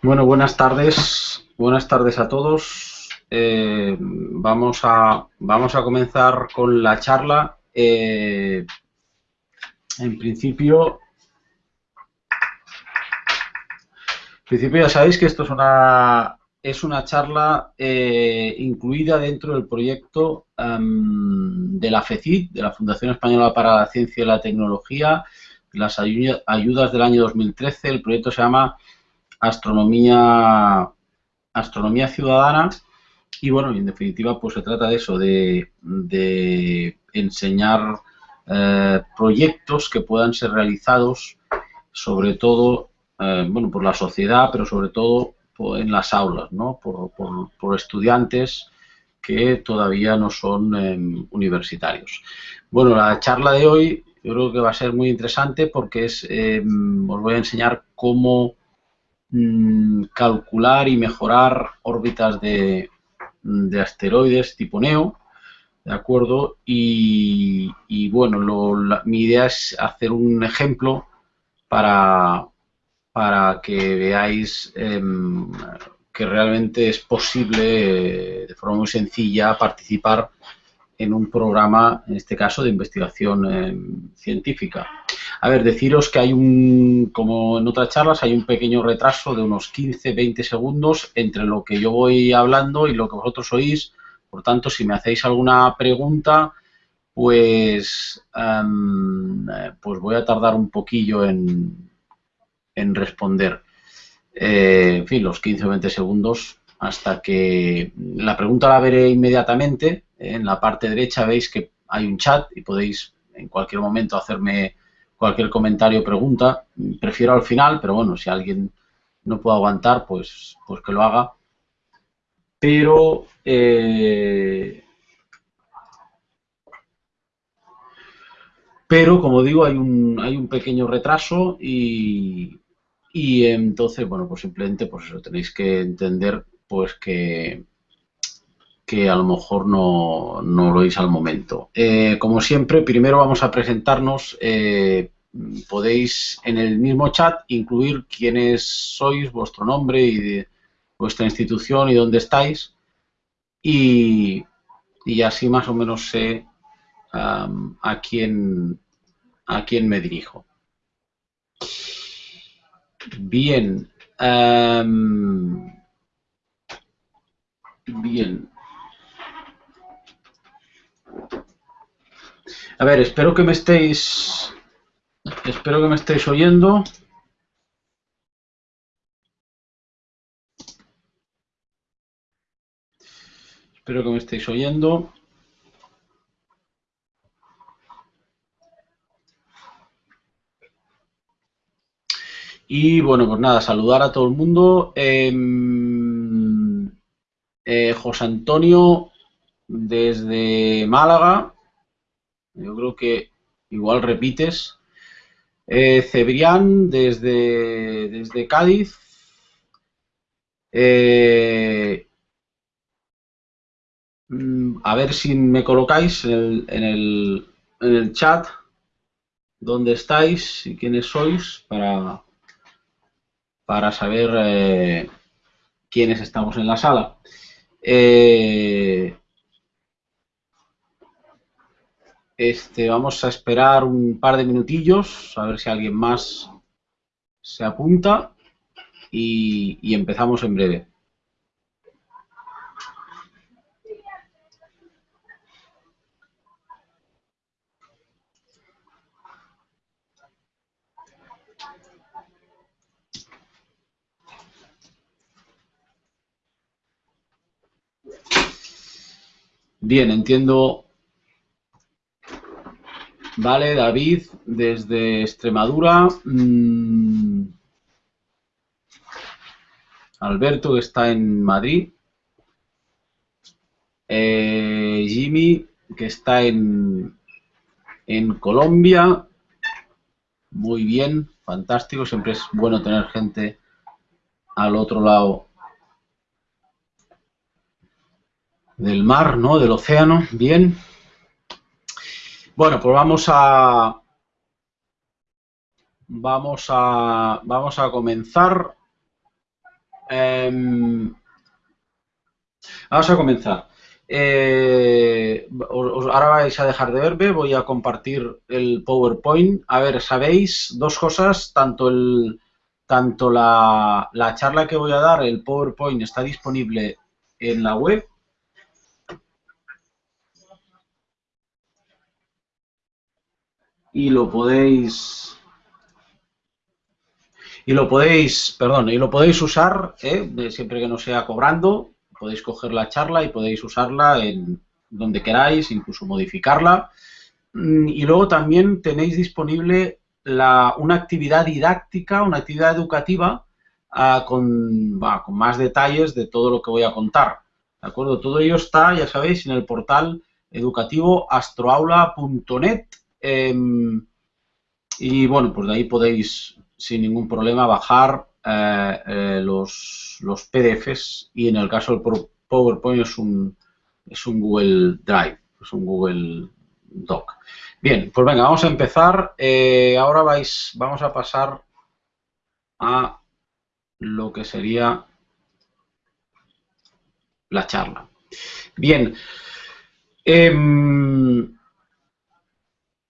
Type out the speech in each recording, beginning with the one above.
Bueno, buenas tardes. Buenas tardes a todos. Eh, vamos, a, vamos a comenzar con la charla. Eh, en principio, en principio ya sabéis que esto es una es una charla eh, incluida dentro del proyecto em, de la FECID, de la Fundación Española para la Ciencia y la Tecnología, las ayudas del año 2013. El proyecto se llama astronomía, astronomía ciudadana y bueno, en definitiva pues se trata de eso, de, enseñar eh, proyectos que puedan ser realizados sobre todo eh, bueno, por la sociedad, pero sobre todo en las aulas, ¿no? por, por, estudiantes que todavía no son em, universitarios. Bueno, la charla de hoy yo creo que va a ser muy interesante porque es, em, os voy a enseñar cómo Mm, calcular y mejorar órbitas de, asteroides tipo NEO, ¿de acuerdo? Y, bueno, mi idea es hacer un ejemplo para, para que veáis em, que realmente es posible, de forma muy sencilla, participar en un programa, en este caso, de investigación em, científica. A ver, deciros que hay un, como en otras charlas, hay un pequeño retraso de unos 15-20 segundos entre lo que yo voy hablando y lo que vosotros oís. Por tanto, si me hacéis alguna pregunta, pues, em, pues voy a tardar un poquillo en, en responder. Eh, en fin, los 15 o 20 segundos hasta que la pregunta la veré inmediatamente. En la parte derecha veis que hay un chat y podéis en cualquier momento hacerme cualquier comentario o pregunta. Prefiero al final, pero bueno, si alguien no puede aguantar, pues, pues que lo haga. Pero eh, pero como digo hay un, hay un pequeño retraso y, y entonces bueno pues simplemente pues eso tenéis que entender pues que que a lo mejor no, no lo oís al momento. Eh, como siempre, primero vamos a presentarnos. Eh, podéis en el mismo chat incluir quiénes sois, vuestro nombre y vuestra institución y dónde estáis. Y, y así más o menos sé a, quién, a quién me dirijo. Bien. bien. A ver, espero que me estéis... Espero que me estéis oyendo. Espero que me estéis oyendo. Y bueno, pues nada, saludar a todo el mundo. Em, eh, José Antonio desde Málaga. Yo creo que igual repites. Eh, Cebrián desde, desde Cádiz. Eh, mm, a ver si me colocáis en el, en el, en el chat dónde estáis y quiénes sois para, para saber eh, quiénes estamos en la sala. Eh, Este, vamos a esperar un par de minutillos, a ver si alguien más se apunta y, empezamos en breve. Bien, entiendo Vale, David, desde Extremadura. Mm, Alberto, que está en Madrid. Eh, Jimmy, que está en, en Colombia. Muy bien, fantástico. Siempre es bueno tener gente al otro lado del mar, ¿no? Del océano. Bien. Bueno, pues vamos a vamos a vamos a comenzar. Em, vamos a comenzar. Eh, ahora vais a dejar de verme, voy a compartir el PowerPoint. A ver, sabéis dos cosas, tanto el tanto la, la charla que voy a dar, el PowerPoint está disponible en la web y lo podéis y lo podéis, perdón, y lo podéis usar ¿eh? siempre que no sea cobrando, podéis coger la charla y podéis usarla en donde queráis, incluso modificarla. Mm, y luego también tenéis disponible la, una actividad didáctica, una actividad educativa ah, con, con, más detalles de todo lo que voy a contar. ¿De acuerdo? Todo ello está, ya sabéis, en el portal educativo astroaula.net. Em, y bueno, pues de ahí podéis sin ningún problema bajar eh, eh, los, los, PDFs y en el caso del PowerPoint es un, es un Google Drive, es un Google Doc. Bien, pues venga, vamos a empezar. Eh, ahora vais, vamos a pasar a lo que sería la charla. Bien.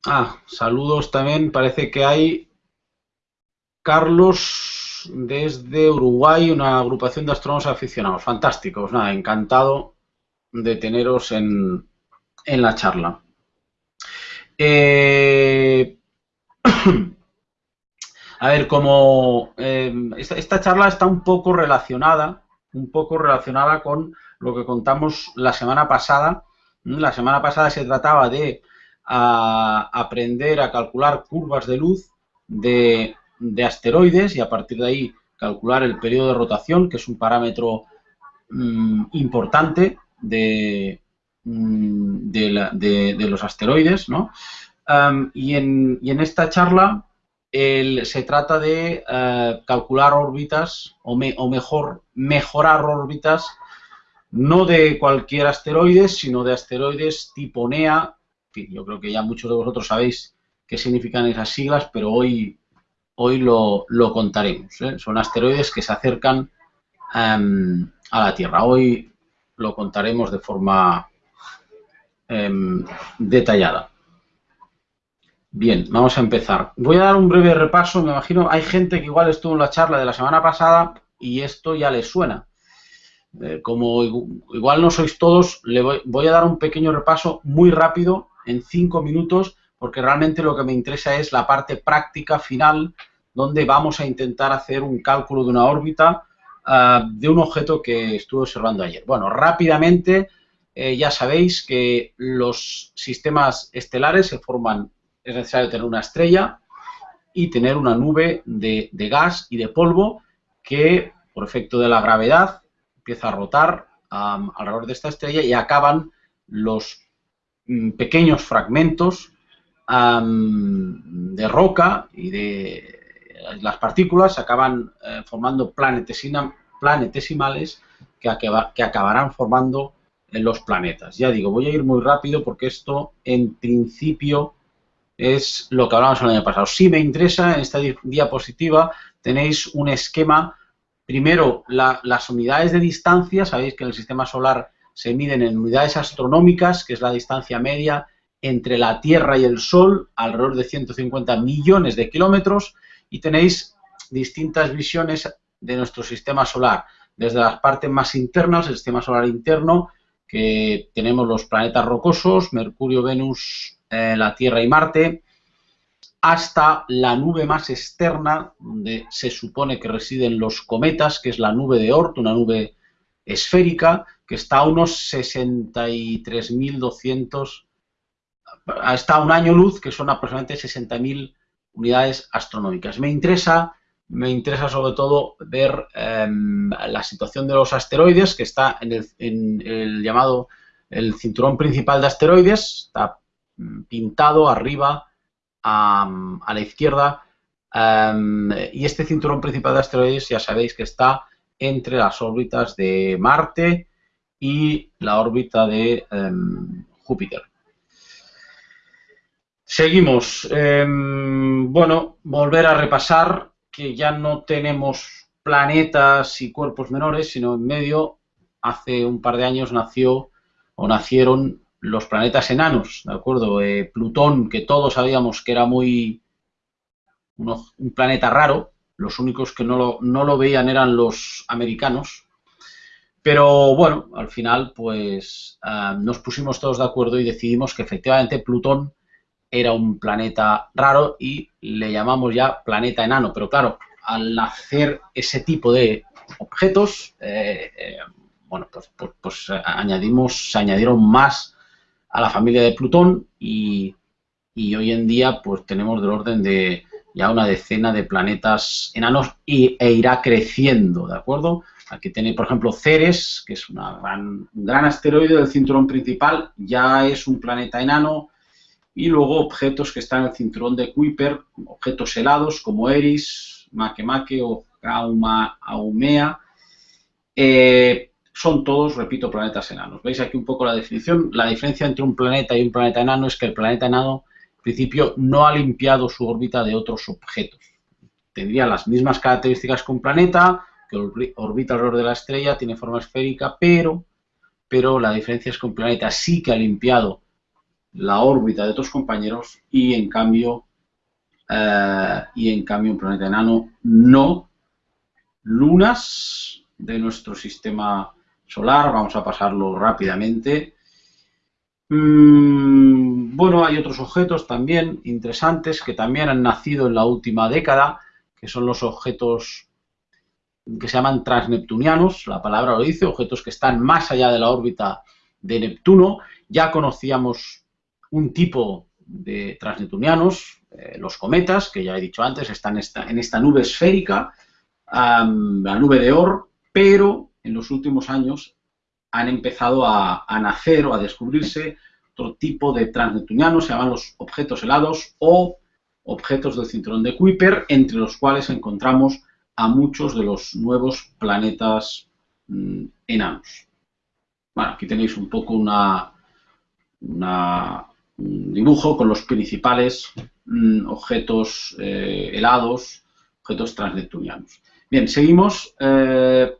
Ah, saludos también. Parece que hay Carlos desde Uruguay, una agrupación de astrónomos aficionados. Fantásticos, nada, encantado de teneros en, en la charla. Eh, a ver, como eh, esta, charla está un poco relacionada, un poco relacionada con lo que contamos la semana pasada. La semana pasada se trataba de aprender a calcular curvas de luz de, asteroides y a partir de ahí calcular el periodo de rotación, que es un parámetro mm, importante de, Mm, de, los asteroides, ¿no? y, en, y, en, esta charla se trata de eh, calcular órbitas o, o, mejor mejorar órbitas no de cualquier asteroide, sino de asteroides tipo NEA. Yo creo que ya muchos de vosotros sabéis qué significan esas siglas, pero hoy, hoy lo, contaremos. ¿eh? Son asteroides que se acercan a la Tierra. Hoy lo contaremos de forma Em, detallada. Bien, vamos a empezar. Voy a dar un breve repaso. Me imagino, hay gente que igual estuvo en la charla de la semana pasada y esto ya les suena. Eh, como igual no sois todos, le voy, a dar un pequeño repaso muy rápido, en cinco minutos, porque realmente lo que me interesa es la parte práctica final, donde vamos a intentar hacer un cálculo de una órbita ah, de un objeto que estuve observando ayer. Bueno, rápidamente eh, ya sabéis que los sistemas estelares se forman, es necesario tener una estrella y tener una nube de, gas y de polvo que, por efecto de la gravedad, empieza a rotar alrededor de esta estrella y acaban los pequeños fragmentos de roca y de las partículas acaban eh, formando planetesimales que, que acabarán formando en los planetas. Ya digo, voy a ir muy rápido porque esto en principio es lo que hablamos el año pasado. Si me interesa, en esta diapositiva tenéis un esquema, primero las unidades de distancia, sabéis que en el sistema solar se miden en unidades astronómicas, que es la distancia media entre la Tierra y el Sol, alrededor de 150 millones de kilómetros, y tenéis distintas visiones de nuestro sistema solar, desde las partes más internas, el sistema solar interno, que tenemos los planetas rocosos, Mercurio, Venus, eh, la Tierra y Marte, hasta la nube más externa, donde se supone que residen los cometas, que es la nube de Oort, una nube esférica, que está a unos 63.200, está a un año luz, que son aproximadamente 60.000 unidades astronómicas. Me interesa me interesa sobre todo ver em, la situación de los asteroides, que está en el, llamado el cinturón principal de asteroides, está mm, pintado arriba a, la izquierda, em, y este cinturón principal de asteroides ya sabéis que está entre las órbitas de Marte y la órbita de em, Júpiter. Seguimos. bueno, volver a repasar que ya no tenemos planetas y cuerpos menores, sino en medio, hace un par de años nació o nacieron los planetas enanos, ¿de acuerdo? Eh, Plutón, que todos sabíamos que era muy un planeta raro, los únicos que no lo, no lo veían eran los americanos, pero bueno, al final pues ah, nos pusimos todos de acuerdo y decidimos que efectivamente Plutón era un planeta raro y le llamamos ya planeta enano. Pero claro, al hacer ese tipo de objetos, eh, eh, bueno, pues, pues, pues, añadimos, se añadieron más a la familia de Plutón y, hoy en día pues tenemos del orden de ya una decena de planetas enanos y, e irá creciendo, ¿de acuerdo? Aquí tenéis, por ejemplo, Ceres, que es una un gran asteroide del cinturón principal, ya es un planeta enano, y luego objetos que están en el cinturón de Kuiper, objetos helados como Eris, Makemake o Gauma Aumea, eh, son todos, repito, planetas enanos. ¿Veis aquí un poco la definición? La diferencia entre un planeta y un planeta enano es que el planeta enano, en principio, no ha limpiado su órbita de otros objetos. Tendría las mismas características que un planeta, que orbita alrededor de la estrella, tiene forma esférica, pero, pero la diferencia es que un planeta sí que ha limpiado la órbita de otros compañeros y en cambio eh, y en cambio un planeta enano no lunas de nuestro sistema solar vamos a pasarlo rápidamente mm, bueno hay otros objetos también interesantes que también han nacido en la última década que son los objetos que se llaman transneptunianos, la palabra lo dice, objetos que están más allá de la órbita de Neptuno. Ya conocíamos un tipo de transneptunianos, eh, los cometas, que ya he dicho antes, están en esta, nube esférica, la nube de Oort, pero en los últimos años han empezado a, nacer o a descubrirse otro tipo de transneptunianos, se llaman los objetos helados o objetos del cinturón de Kuiper, entre los cuales encontramos a muchos de los nuevos planetas mm, enanos. Bueno, aquí tenéis un poco una, una, dibujo con los principales mm, objetos eh, helados, objetos transneptunianos. Bien, seguimos. Eh,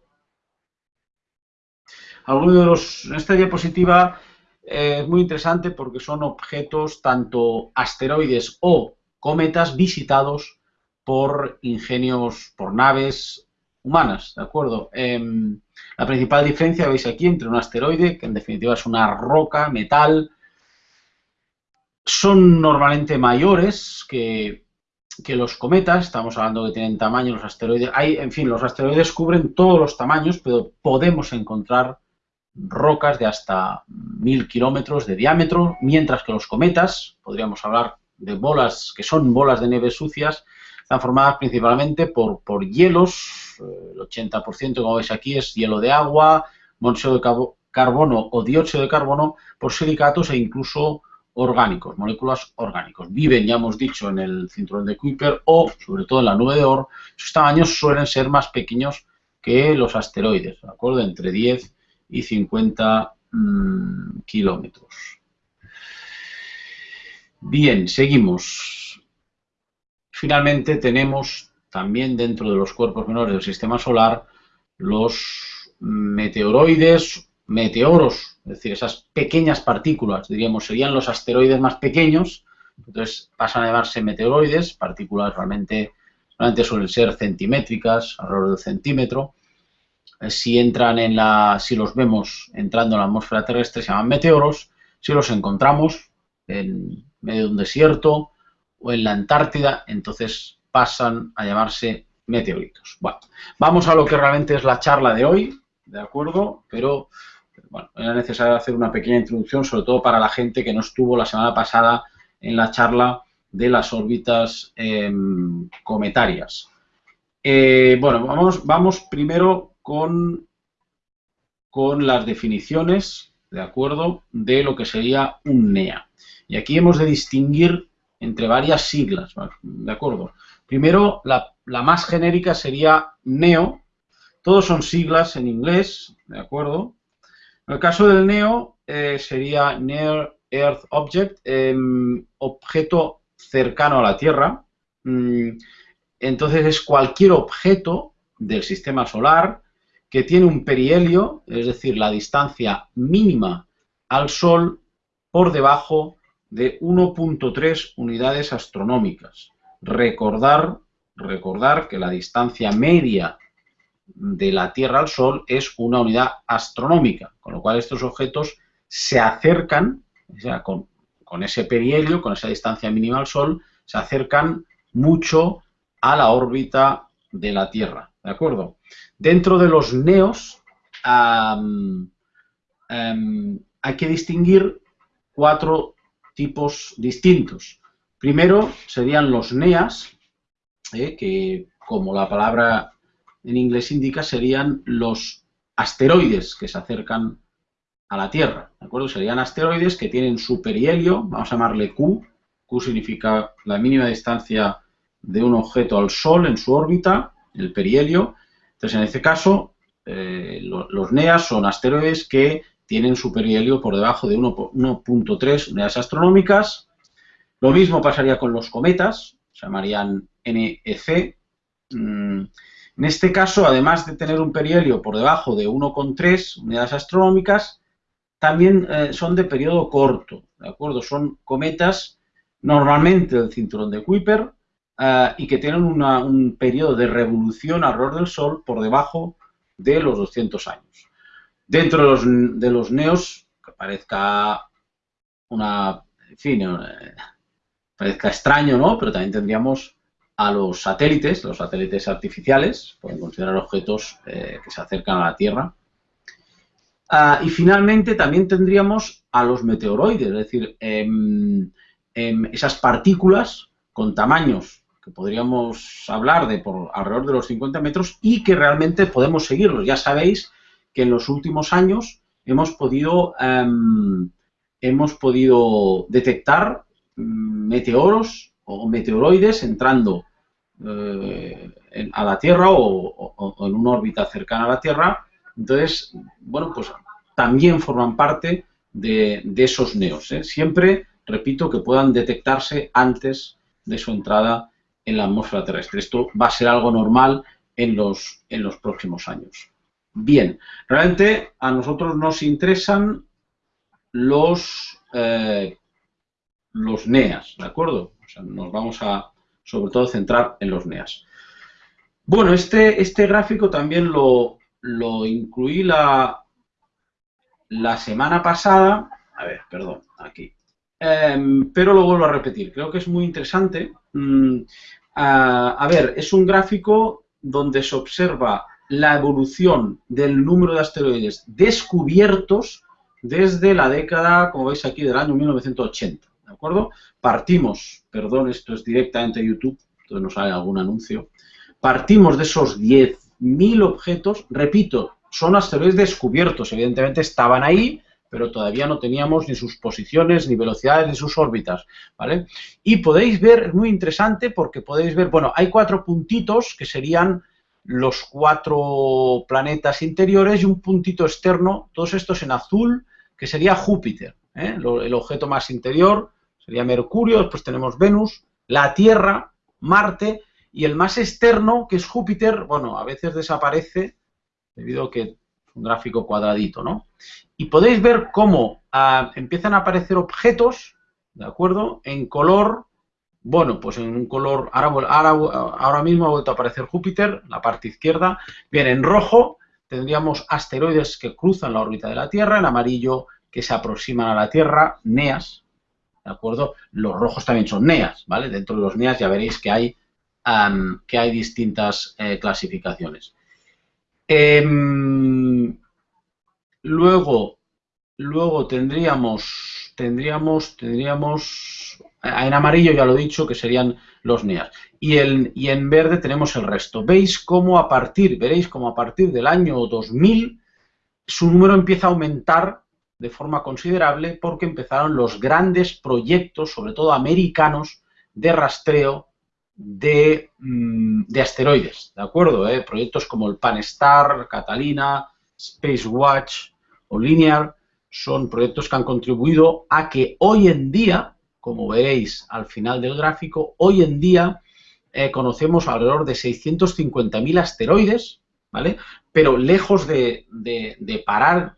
algunos en esta diapositiva eh, es muy interesante porque son objetos tanto asteroides o cometas visitados por ingenios, por naves humanas, ¿de acuerdo? Em, la principal diferencia, veis aquí, entre un asteroide, que en definitiva es una roca, metal, son normalmente mayores que, los cometas, estamos hablando que tienen tamaño los asteroides, hay, en fin, los asteroides cubren todos los tamaños, pero podemos encontrar rocas de hasta mil kilómetros de diámetro, mientras que los cometas, podríamos hablar de bolas que son bolas de nieve sucias, están formadas principalmente por, por hielos, el 80% como veis aquí es hielo de agua, monóxido de carbono o dióxido de carbono, por silicatos e incluso orgánicos, moléculas orgánicos. Viven, ya hemos dicho, en el cinturón de Kuiper o, sobre todo, en la nube de Oort. Sus tamaños suelen ser más pequeños que los asteroides, ¿de acuerdo? Entre 10 y 50 mm, kilómetros. Bien, seguimos. Finalmente tenemos también dentro de los cuerpos menores del sistema solar los meteoroides, meteoros es decir, esas pequeñas partículas, diríamos, serían los asteroides más pequeños, entonces pasan a llamarse meteoroides, partículas realmente, realmente suelen ser centimétricas, alrededor del centímetro. Si entran en la, si los vemos entrando en la atmósfera terrestre, se llaman meteoros. Si los encontramos en medio de un desierto o en la Antártida, entonces pasan a llamarse meteoritos. Bueno, vamos a lo que realmente es la charla de hoy, ¿de acuerdo? Pero bueno, era necesario hacer una pequeña introducción, sobre todo para la gente que no estuvo la semana pasada en la charla de las órbitas em, cometarias. Eh, bueno, vamos, vamos primero con, con las definiciones, ¿de acuerdo?, de lo que sería un NEA. Y aquí hemos de distinguir entre varias siglas, ¿de acuerdo? Primero, la, la más genérica sería NEO, todos son siglas en inglés, ¿de acuerdo? En el caso del NEO eh, sería Near Earth Object, em, objeto cercano a la Tierra. Mm, entonces es cualquier objeto del sistema solar que tiene un perihelio, es decir, la distancia mínima al Sol por debajo de 1.3 unidades astronómicas. Recordar, recordar que la distancia media de la Tierra al Sol es una unidad astronómica, con lo cual estos objetos se acercan, o sea, con, con ese perihelio, con esa distancia mínima al Sol, se acercan mucho a la órbita de la Tierra, ¿de acuerdo? Dentro de los neos hay que distinguir cuatro tipos distintos. Primero serían los NEAS, eh, que como la palabra en inglés indica, serían los asteroides que se acercan a la Tierra, ¿de acuerdo? Serían asteroides que tienen su perihelio, vamos a llamarle Q, Q significa la mínima distancia de un objeto al Sol en su órbita, el perihelio. Entonces, en este caso, eh, los NEAS son asteroides que tienen su perihelio por debajo de 1.3 unidades astronómicas. Lo mismo pasaría con los cometas, se llamarían NEC. Mm, en este caso, además de tener un perihelio por debajo de 1,3 unidades astronómicas, también eh, son de periodo corto, ¿de acuerdo? Son cometas normalmente del cinturón de Kuiper, eh, y que tienen un periodo de revolución alrededor del Sol por debajo de los 200 años. Dentro de los, de los neos, que parezca una, en fin, eh, parezca extraño, ¿no? Pero también tendríamos a los satélites, los satélites artificiales, pueden considerar objetos eh, que se acercan a la Tierra. Ah, y finalmente también tendríamos a los meteoroides, es decir, em, em, esas partículas con tamaños podríamos hablar de por alrededor de los 50 metros y que realmente podemos seguirlos. Ya sabéis que en los últimos años hemos podido, em, hemos podido detectar mm, meteoros o meteoroides entrando eh, a la Tierra o, en una órbita cercana a la Tierra. Entonces, bueno, pues también forman parte de, esos neos. ¿eh? Siempre, repito, que puedan detectarse antes de su entrada en la atmósfera terrestre. Esto va a ser algo normal en los, en los próximos años. Bien, realmente a nosotros nos interesan los, eh, los NEAS, ¿de acuerdo? nos vamos a, sobre todo, centrar en los NEAS. Bueno, este, este gráfico también lo, lo incluí la, la semana pasada. A ver, perdón, aquí. Em, pero lo vuelvo a repetir. Creo que es muy interesante. Mm, a, ver, es un gráfico donde se observa la evolución del número de asteroides descubiertos desde la década, como veis aquí, del año 1980. ¿De acuerdo? Partimos, perdón, esto es directamente YouTube, entonces no sale algún anuncio. Partimos de esos 10.000 objetos, repito, son asteroides descubiertos, evidentemente estaban ahí, pero todavía no teníamos ni sus posiciones, ni velocidades, ni sus órbitas, ¿vale? Y podéis ver, es muy interesante porque podéis ver, bueno, hay cuatro puntitos que serían los cuatro planetas interiores y un puntito externo, todos estos en azul, que sería Júpiter, ¿eh? el objeto más interior sería Mercurio, después tenemos Venus, la Tierra, Marte, y el más externo, que es Júpiter, bueno, a veces desaparece debido a que un gráfico cuadradito, ¿no? Y podéis ver cómo ah, empiezan a aparecer objetos, ¿de acuerdo? En color, bueno, pues en un color, ahora, ahora, mismo ha vuelto a aparecer Júpiter, la parte izquierda. Bien, en rojo tendríamos asteroides que cruzan la órbita de la Tierra, en amarillo que se aproximan a la Tierra, NEAS, ¿de acuerdo? Los rojos también son NEAS, ¿vale? Dentro de los NEAS ya veréis que hay, que hay distintas eh, clasificaciones. Em, luego, luego tendríamos, tendríamos, tendríamos, en amarillo ya lo he dicho, que serían los NEAS. Y, y en verde tenemos el resto. Veis cómo a partir, veréis cómo a partir del año 2000 su número empieza a aumentar de forma considerable porque empezaron los grandes proyectos, sobre todo americanos, de rastreo Mm, de, asteroides, ¿de acuerdo? Eh, proyectos como el Pan-STAR, Catalina, Space Watch o Linear son proyectos que han contribuido a que hoy en día, como veréis al final del gráfico, hoy en día eh, conocemos alrededor de 650.000 asteroides, ¿vale? Pero lejos de, parar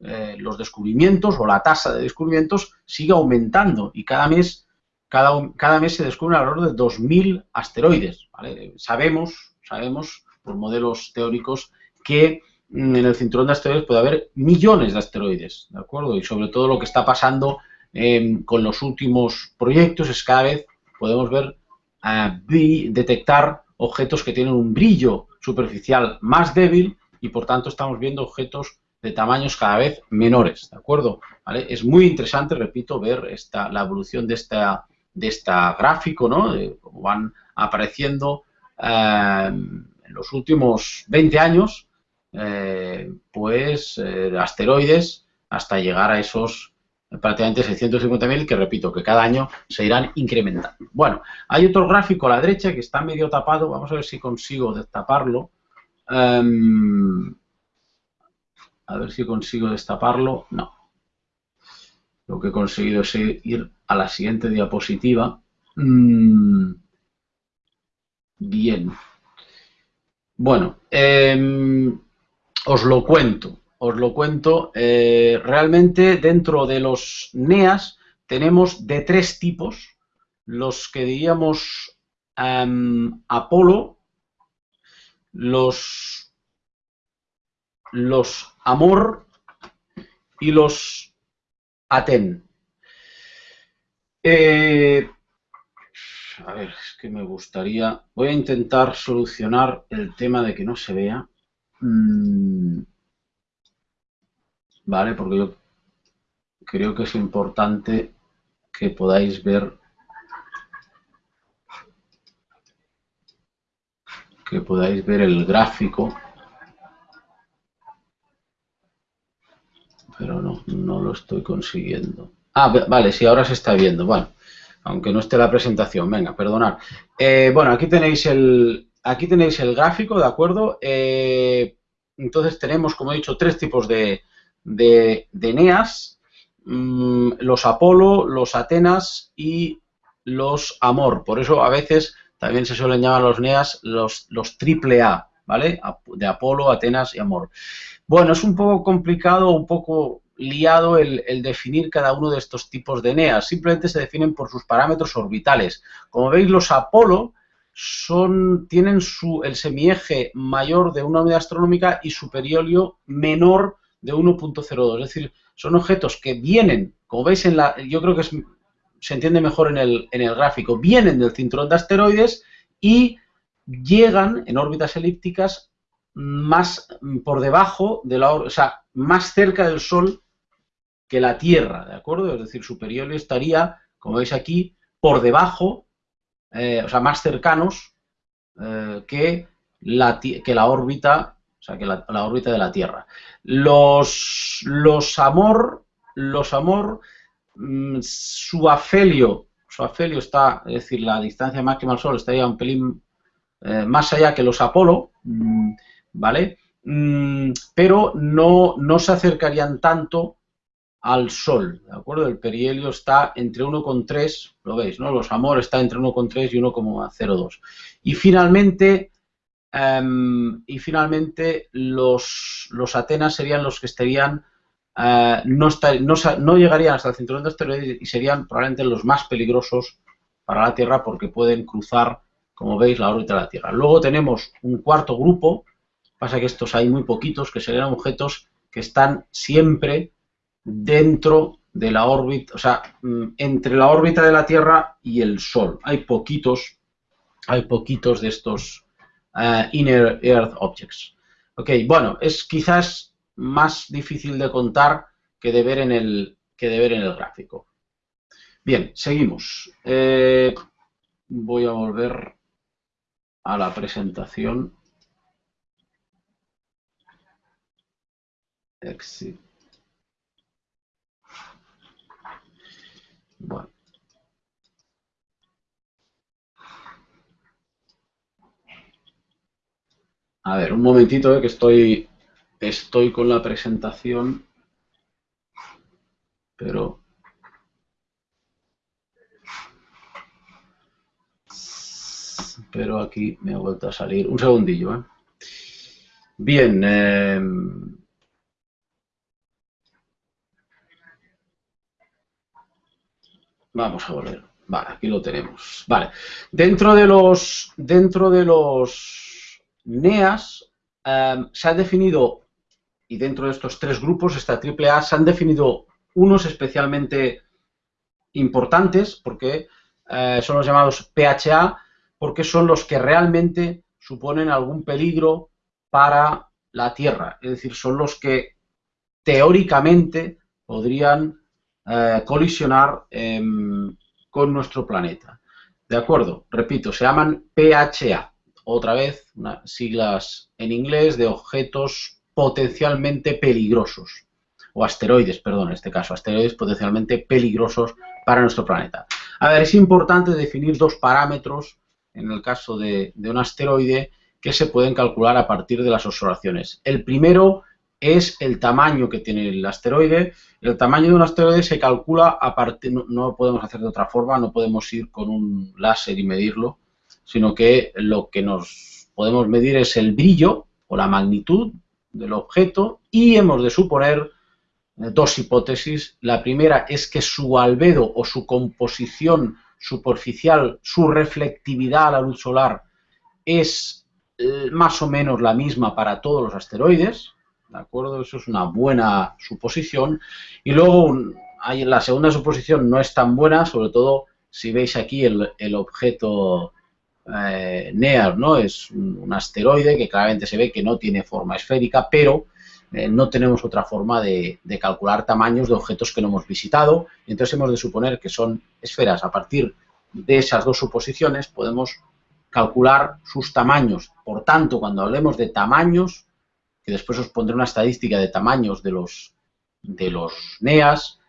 eh, los descubrimientos o la tasa de descubrimientos sigue aumentando y cada mes, cada, cada mes se descubren alrededor de 2.000 asteroides. Sabemos, sabemos por modelos teóricos que mm, en el cinturón de asteroides puede haber millones de asteroides, ¿de acuerdo? Y sobre todo lo que está pasando em, con los últimos proyectos es cada vez podemos ver, eh, detectar objetos que tienen un brillo superficial más débil y por tanto estamos viendo objetos de tamaños cada vez menores, ¿de acuerdo? Es muy interesante, repito, ver esta, la evolución de esta, de esta gráfico, ¿no? De cómo van apareciendo eh, en los últimos 20 años, eh, pues, asteroides hasta llegar a esos prácticamente 650.000 que repito que cada año se irán incrementando. Bueno, hay otro gráfico a la derecha que está medio tapado, vamos a ver si consigo destaparlo. Em, a ver si consigo destaparlo. No. Lo que he conseguido es ir a la siguiente diapositiva. Mm, bien. Bueno, em, os lo cuento os lo cuento. Eh, realmente dentro de los NEAS tenemos de tres tipos. Los que diríamos em, Apolo, los, los Amor y los Aten. Eh, a ver, es que me gustaría... Voy a intentar solucionar el tema de que no se vea. Mm, ¿vale? Porque yo creo que es importante que podáis ver que podáis ver el gráfico pero no, no lo estoy consiguiendo ah, vale, sí, ahora se está viendo bueno, aunque no esté la presentación venga, perdonad eh, bueno, aquí tenéis el aquí tenéis el gráfico, ¿de acuerdo? Eh, entonces tenemos, como he dicho, tres tipos de, de, mm, los Apolo, los Atenas y los Amor. Por eso a veces también se suelen llamar los Neas los, los triple A, ¿vale? De Apolo, Atenas y Amor. Bueno, es un poco complicado, un poco liado el, definir cada uno de estos tipos de Eneas. Simplemente se definen por sus parámetros orbitales. Como veis, los Apolo son, tienen su, el semieje mayor de una unidad astronómica y su perihelio menor de 1.02. Es decir, son objetos que vienen, como veis en la, yo creo que se entiende mejor en el, en el gráfico, vienen del cinturón de asteroides y llegan en órbitas elípticas más por debajo de la, o sea, más cerca del Sol que la Tierra, ¿de acuerdo? Es decir, su periodo estaría, como veis aquí, por debajo, eh, o sea, más cercanos eh, que, la, que la órbita o sea, que la, órbita de la Tierra. Los, los amor, los amor, mm, su afelio, su afelio está, es decir, la distancia máxima al Sol estaría un pelín eh, más allá que los Apolo, mm, ¿vale? Mm, pero no, no se acercarían tanto al Sol, ¿de acuerdo? El perihelio está entre 1,3, lo veis, ¿no? Los Amor está entre 1,3 y 1,02. Y finalmente, Em, y finalmente los, los, Atenas serían los que estarían, eh, no, no, llegarían hasta el cinturón de asteroides y serían probablemente los más peligrosos para la Tierra porque pueden cruzar, como veis, la órbita de la Tierra. Luego tenemos un cuarto grupo, pasa que estos hay muy poquitos, que serían objetos que están siempre dentro de la órbita, o sea, mm, entre la órbita de la Tierra y el Sol. Hay poquitos, hay poquitos de estos Uh, inner Earth Objects. Ok, bueno, es quizás más difícil de contar que de ver en el, que de ver en el gráfico. Bien, seguimos. Eh, voy a volver a la presentación. Exit. Bueno. A ver, un momentito eh, que estoy, estoy con la presentación, pero... pero aquí me ha vuelto a salir. Un segundillo, ¿eh? Bien. Eh, vamos a volver. Vale, aquí lo tenemos. Vale. Dentro de los, dentro de los NEAS eh, se ha definido, y dentro de estos tres grupos, esta AAA, se han definido unos especialmente importantes, porque eh, son los llamados PHA, porque son los que realmente suponen algún peligro para la Tierra. Es decir, son los que teóricamente podrían eh, colisionar em, con nuestro planeta. ¿De acuerdo? Repito, se llaman PHA. Otra vez, siglas en inglés de objetos potencialmente peligrosos. O asteroides, perdón, en este caso, asteroides potencialmente peligrosos para nuestro planeta. A ver, es importante definir dos parámetros en el caso de, un asteroide que se pueden calcular a partir de las observaciones. El primero es el tamaño que tiene el asteroide. El tamaño de un asteroide se calcula a partir, no, podemos hacer de otra forma, no podemos ir con un láser y medirlo, sino que lo que nos podemos medir es el brillo o la magnitud del objeto y hemos de suponer eh, dos hipótesis. La primera es que su albedo o su composición superficial, su reflectividad a la luz solar es eh, más o menos la misma para todos los asteroides, ¿de acuerdo? Eso es una buena suposición. Y luego hay, la segunda suposición no es tan buena, sobre todo si veis aquí el, objeto eh, NEAR, ¿no? Es un, asteroide que claramente se ve que no tiene forma esférica, pero eh, no tenemos otra forma de, calcular tamaños de objetos que no hemos visitado, entonces hemos de suponer que son esferas. A partir de esas dos suposiciones podemos calcular sus tamaños. Por tanto, cuando hablemos de tamaños, que después os pondré una estadística de tamaños de los, de los NEAS,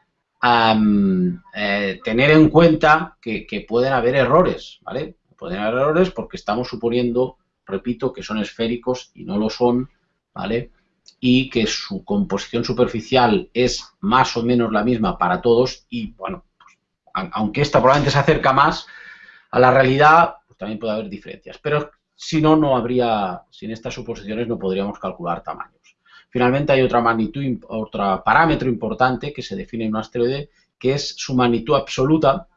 eh, tener en cuenta que, que, pueden haber errores, ¿vale? Pueden haber errores porque estamos suponiendo, repito, que son esféricos y no lo son, ¿vale? Y que su composición superficial es más o menos la misma para todos y, bueno, pues, aunque esta probablemente se acerca más a la realidad, pues también puede haber diferencias. Pero si no, no habría, sin estas suposiciones no podríamos calcular tamaños. Finalmente hay otra magnitud, otro parámetro importante que se define en un asteroide, que es su magnitud absoluta,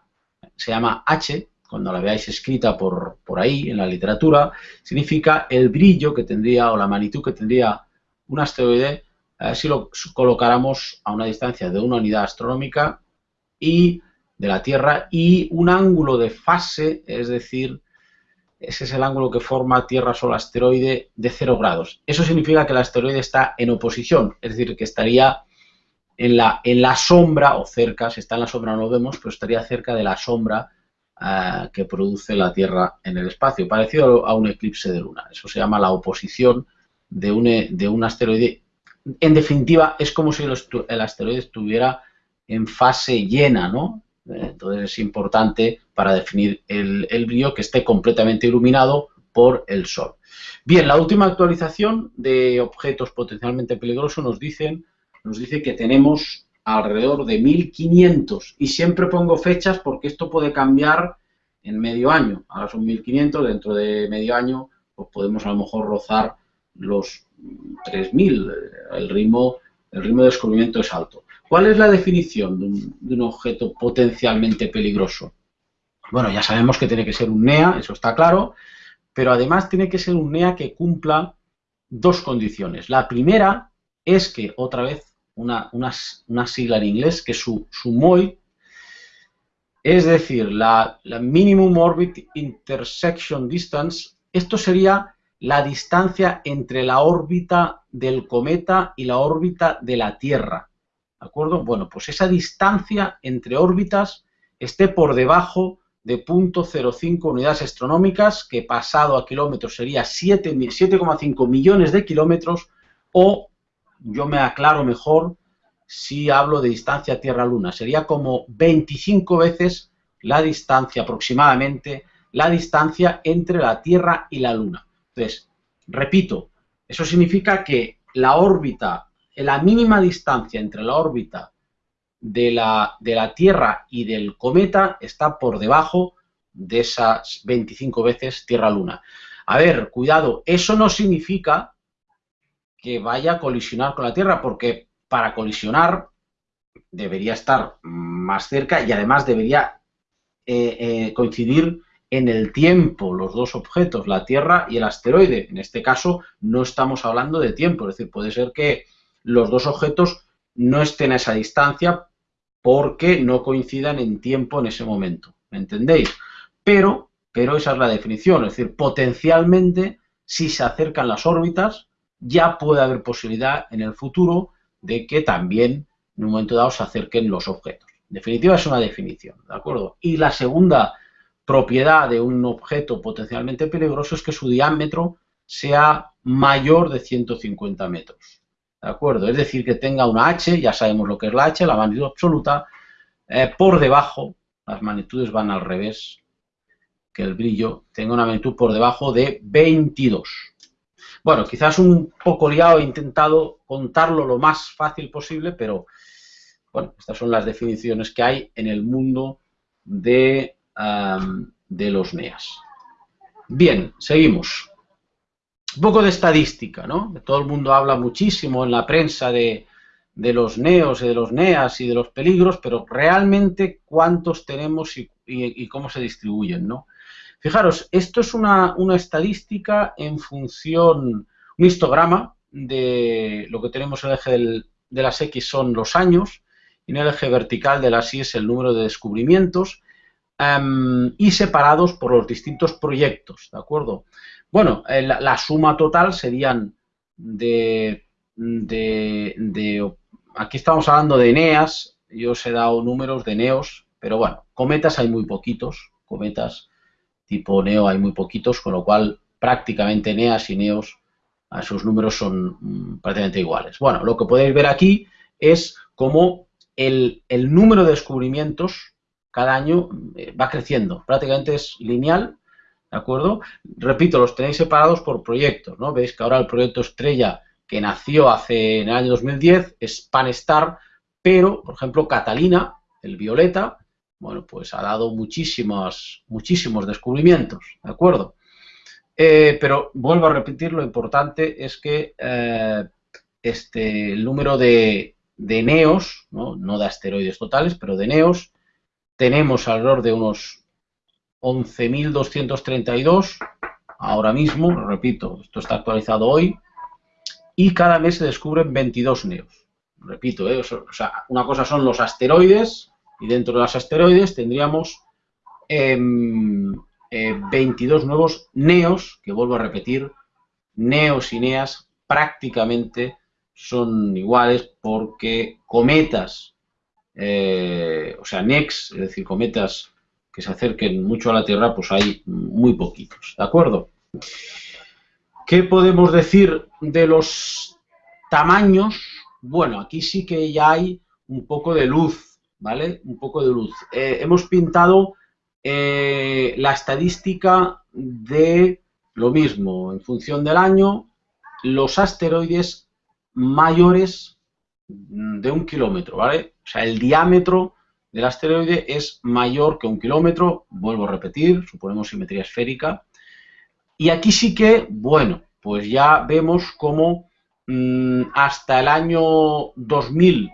se llama H, cuando la veáis escrita por, por ahí en la literatura, significa el brillo que tendría o la magnitud que tendría un asteroide si lo colocáramos a una distancia de una unidad astronómica y de la Tierra y un ángulo de fase, es decir, ese es el ángulo que forma Tierra-Sol-asteroide de 0 grados. Eso significa que el asteroide está en oposición, es decir, que estaría en la, en la sombra o cerca, si está en la sombra no lo vemos, pero estaría cerca de la sombra eh, que produce la Tierra en el espacio, parecido a un eclipse de luna. Eso se llama la oposición de un, de un asteroide. En definitiva, es como si el asteroide estuviera en fase llena, ¿no? Entonces es importante para definir el, el brillo que esté completamente iluminado por el Sol. Bien, la última actualización de objetos potencialmente peligrosos nos, dicen, nos dice que tenemos alrededor de 1500 y siempre pongo fechas porque esto puede cambiar en medio año. Ahora son 1500, dentro de medio año pues podemos a lo mejor rozar los 3.000. El ritmo, el ritmo de descubrimiento es alto. ¿Cuál es la definición de un, objeto potencialmente peligroso? Bueno, ya sabemos que tiene que ser un NEA, eso está claro, pero además tiene que ser un NEA que cumpla dos condiciones. La primera es que, otra vez, una, sigla en inglés, que su, su MOI, es decir, la, la Minimum Orbit Intersection Distance, esto sería la distancia entre la órbita del cometa y la órbita de la Tierra. ¿De acuerdo? Bueno, pues esa distancia entre órbitas esté por debajo de 0.05 unidades astronómicas, que pasado a kilómetros sería 7,5 millones de kilómetros, o yo me aclaro mejor si hablo de distancia Tierra-Luna, sería como 25 veces la distancia aproximadamente, la distancia entre la Tierra y la Luna. Entonces, repito, eso significa que la órbita, la mínima distancia entre la órbita de la, de la Tierra y del cometa está por debajo de esas 25 veces Tierra-Luna. A ver, cuidado, eso no significa que vaya a colisionar con la Tierra, porque para colisionar debería estar más cerca y además debería eh, eh, coincidir en el tiempo los dos objetos, la Tierra y el asteroide. En este caso no estamos hablando de tiempo, es decir, puede ser que los dos objetos no estén a esa distancia porque no coincidan en tiempo en ese momento. ¿Me entendéis? Pero, pero esa es la definición, es decir, potencialmente, si se acercan las órbitas, ya puede haber posibilidad en el futuro de que también en un momento dado se acerquen los objetos. En definitiva, es una definición, ¿de acuerdo? Y la segunda propiedad de un objeto potencialmente peligroso es que su diámetro sea mayor de 150 metros. ¿De acuerdo? Es decir, que tenga una H, ya sabemos lo que es la H, la magnitud absoluta, eh, por debajo, las magnitudes van al revés, que el brillo tenga una magnitud por debajo de 22. Bueno, quizás un poco liado, he intentado contarlo lo más fácil posible, pero bueno, estas son las definiciones que hay en el mundo de, de los NEAS. Bien, seguimos. Un poco de estadística, ¿no? Todo el mundo habla muchísimo en la prensa de, los neos y de los neas y de los peligros, pero realmente cuántos tenemos y, cómo se distribuyen, ¿no? Fijaros, esto es una, estadística en función, un histograma de lo que tenemos en el eje de las X son los años, y en el eje vertical de las Y es el número de descubrimientos, em, y separados por los distintos proyectos, ¿de acuerdo? Bueno, eh, la, suma total serían de, de, Aquí estamos hablando de Eneas, yo os he dado números de Neos, pero bueno, cometas hay muy poquitos, cometas tipo Neo hay muy poquitos, con lo cual prácticamente Neas y Neos, sus números son mm, prácticamente iguales. Bueno, lo que podéis ver aquí es cómo el, el número de descubrimientos cada año eh, va creciendo, prácticamente es lineal ¿de acuerdo? Repito, los tenéis separados por proyectos, ¿no? Veis que ahora el proyecto estrella que nació hace en el año 2010 es Panestar, pero, por ejemplo, Catalina, el violeta, bueno, pues ha dado muchísimos, muchísimos descubrimientos, ¿de acuerdo? Eh, pero vuelvo a repetir, lo importante es que eh, este, el número de, de neos, ¿no? no de asteroides totales, pero de neos, tenemos alrededor de unos 11.232 ahora mismo, repito, esto está actualizado hoy, y cada mes se descubren 22 neos. Repito, ¿eh? una cosa son los asteroides, y dentro de los asteroides tendríamos 22 em, eh, nuevos neos, que vuelvo a repetir, neos y neas prácticamente son iguales porque cometas, eh, o sea, NEX, es decir, cometas que se acerquen mucho a la Tierra, pues hay muy poquitos, ¿de acuerdo? ¿Qué podemos decir de los tamaños? Bueno, aquí sí que ya hay un poco de luz, ¿vale? Un poco de luz. Eh, hemos pintado eh, la estadística de lo mismo, en función del año, los asteroides mayores de un kilómetro, ¿vale? O sea, el diámetro del asteroide es mayor que un kilómetro, vuelvo a repetir, suponemos simetría esférica. Y aquí sí que, bueno, pues ya vemos cómo mm, hasta el año 2000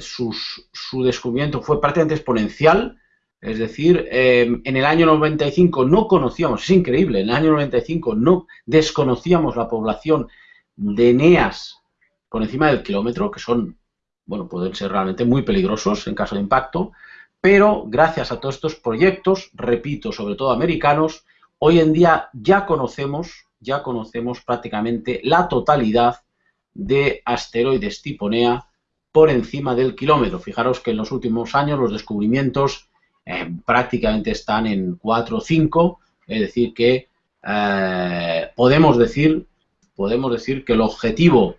su descubrimiento fue prácticamente exponencial, es decir, em, en el año 95 no conocíamos, es increíble, en el año 95 no desconocíamos la población de Eneas por encima del kilómetro, que son bueno, pueden ser realmente muy peligrosos en caso de impacto, pero gracias a todos estos proyectos, repito, sobre todo americanos, hoy en día ya conocemos, ya conocemos prácticamente la totalidad de asteroides tipo NEA por encima del kilómetro. Fijaros que en los últimos años los descubrimientos eh, prácticamente están en 4 o 5, es decir que eh, podemos decir podemos decir que el objetivo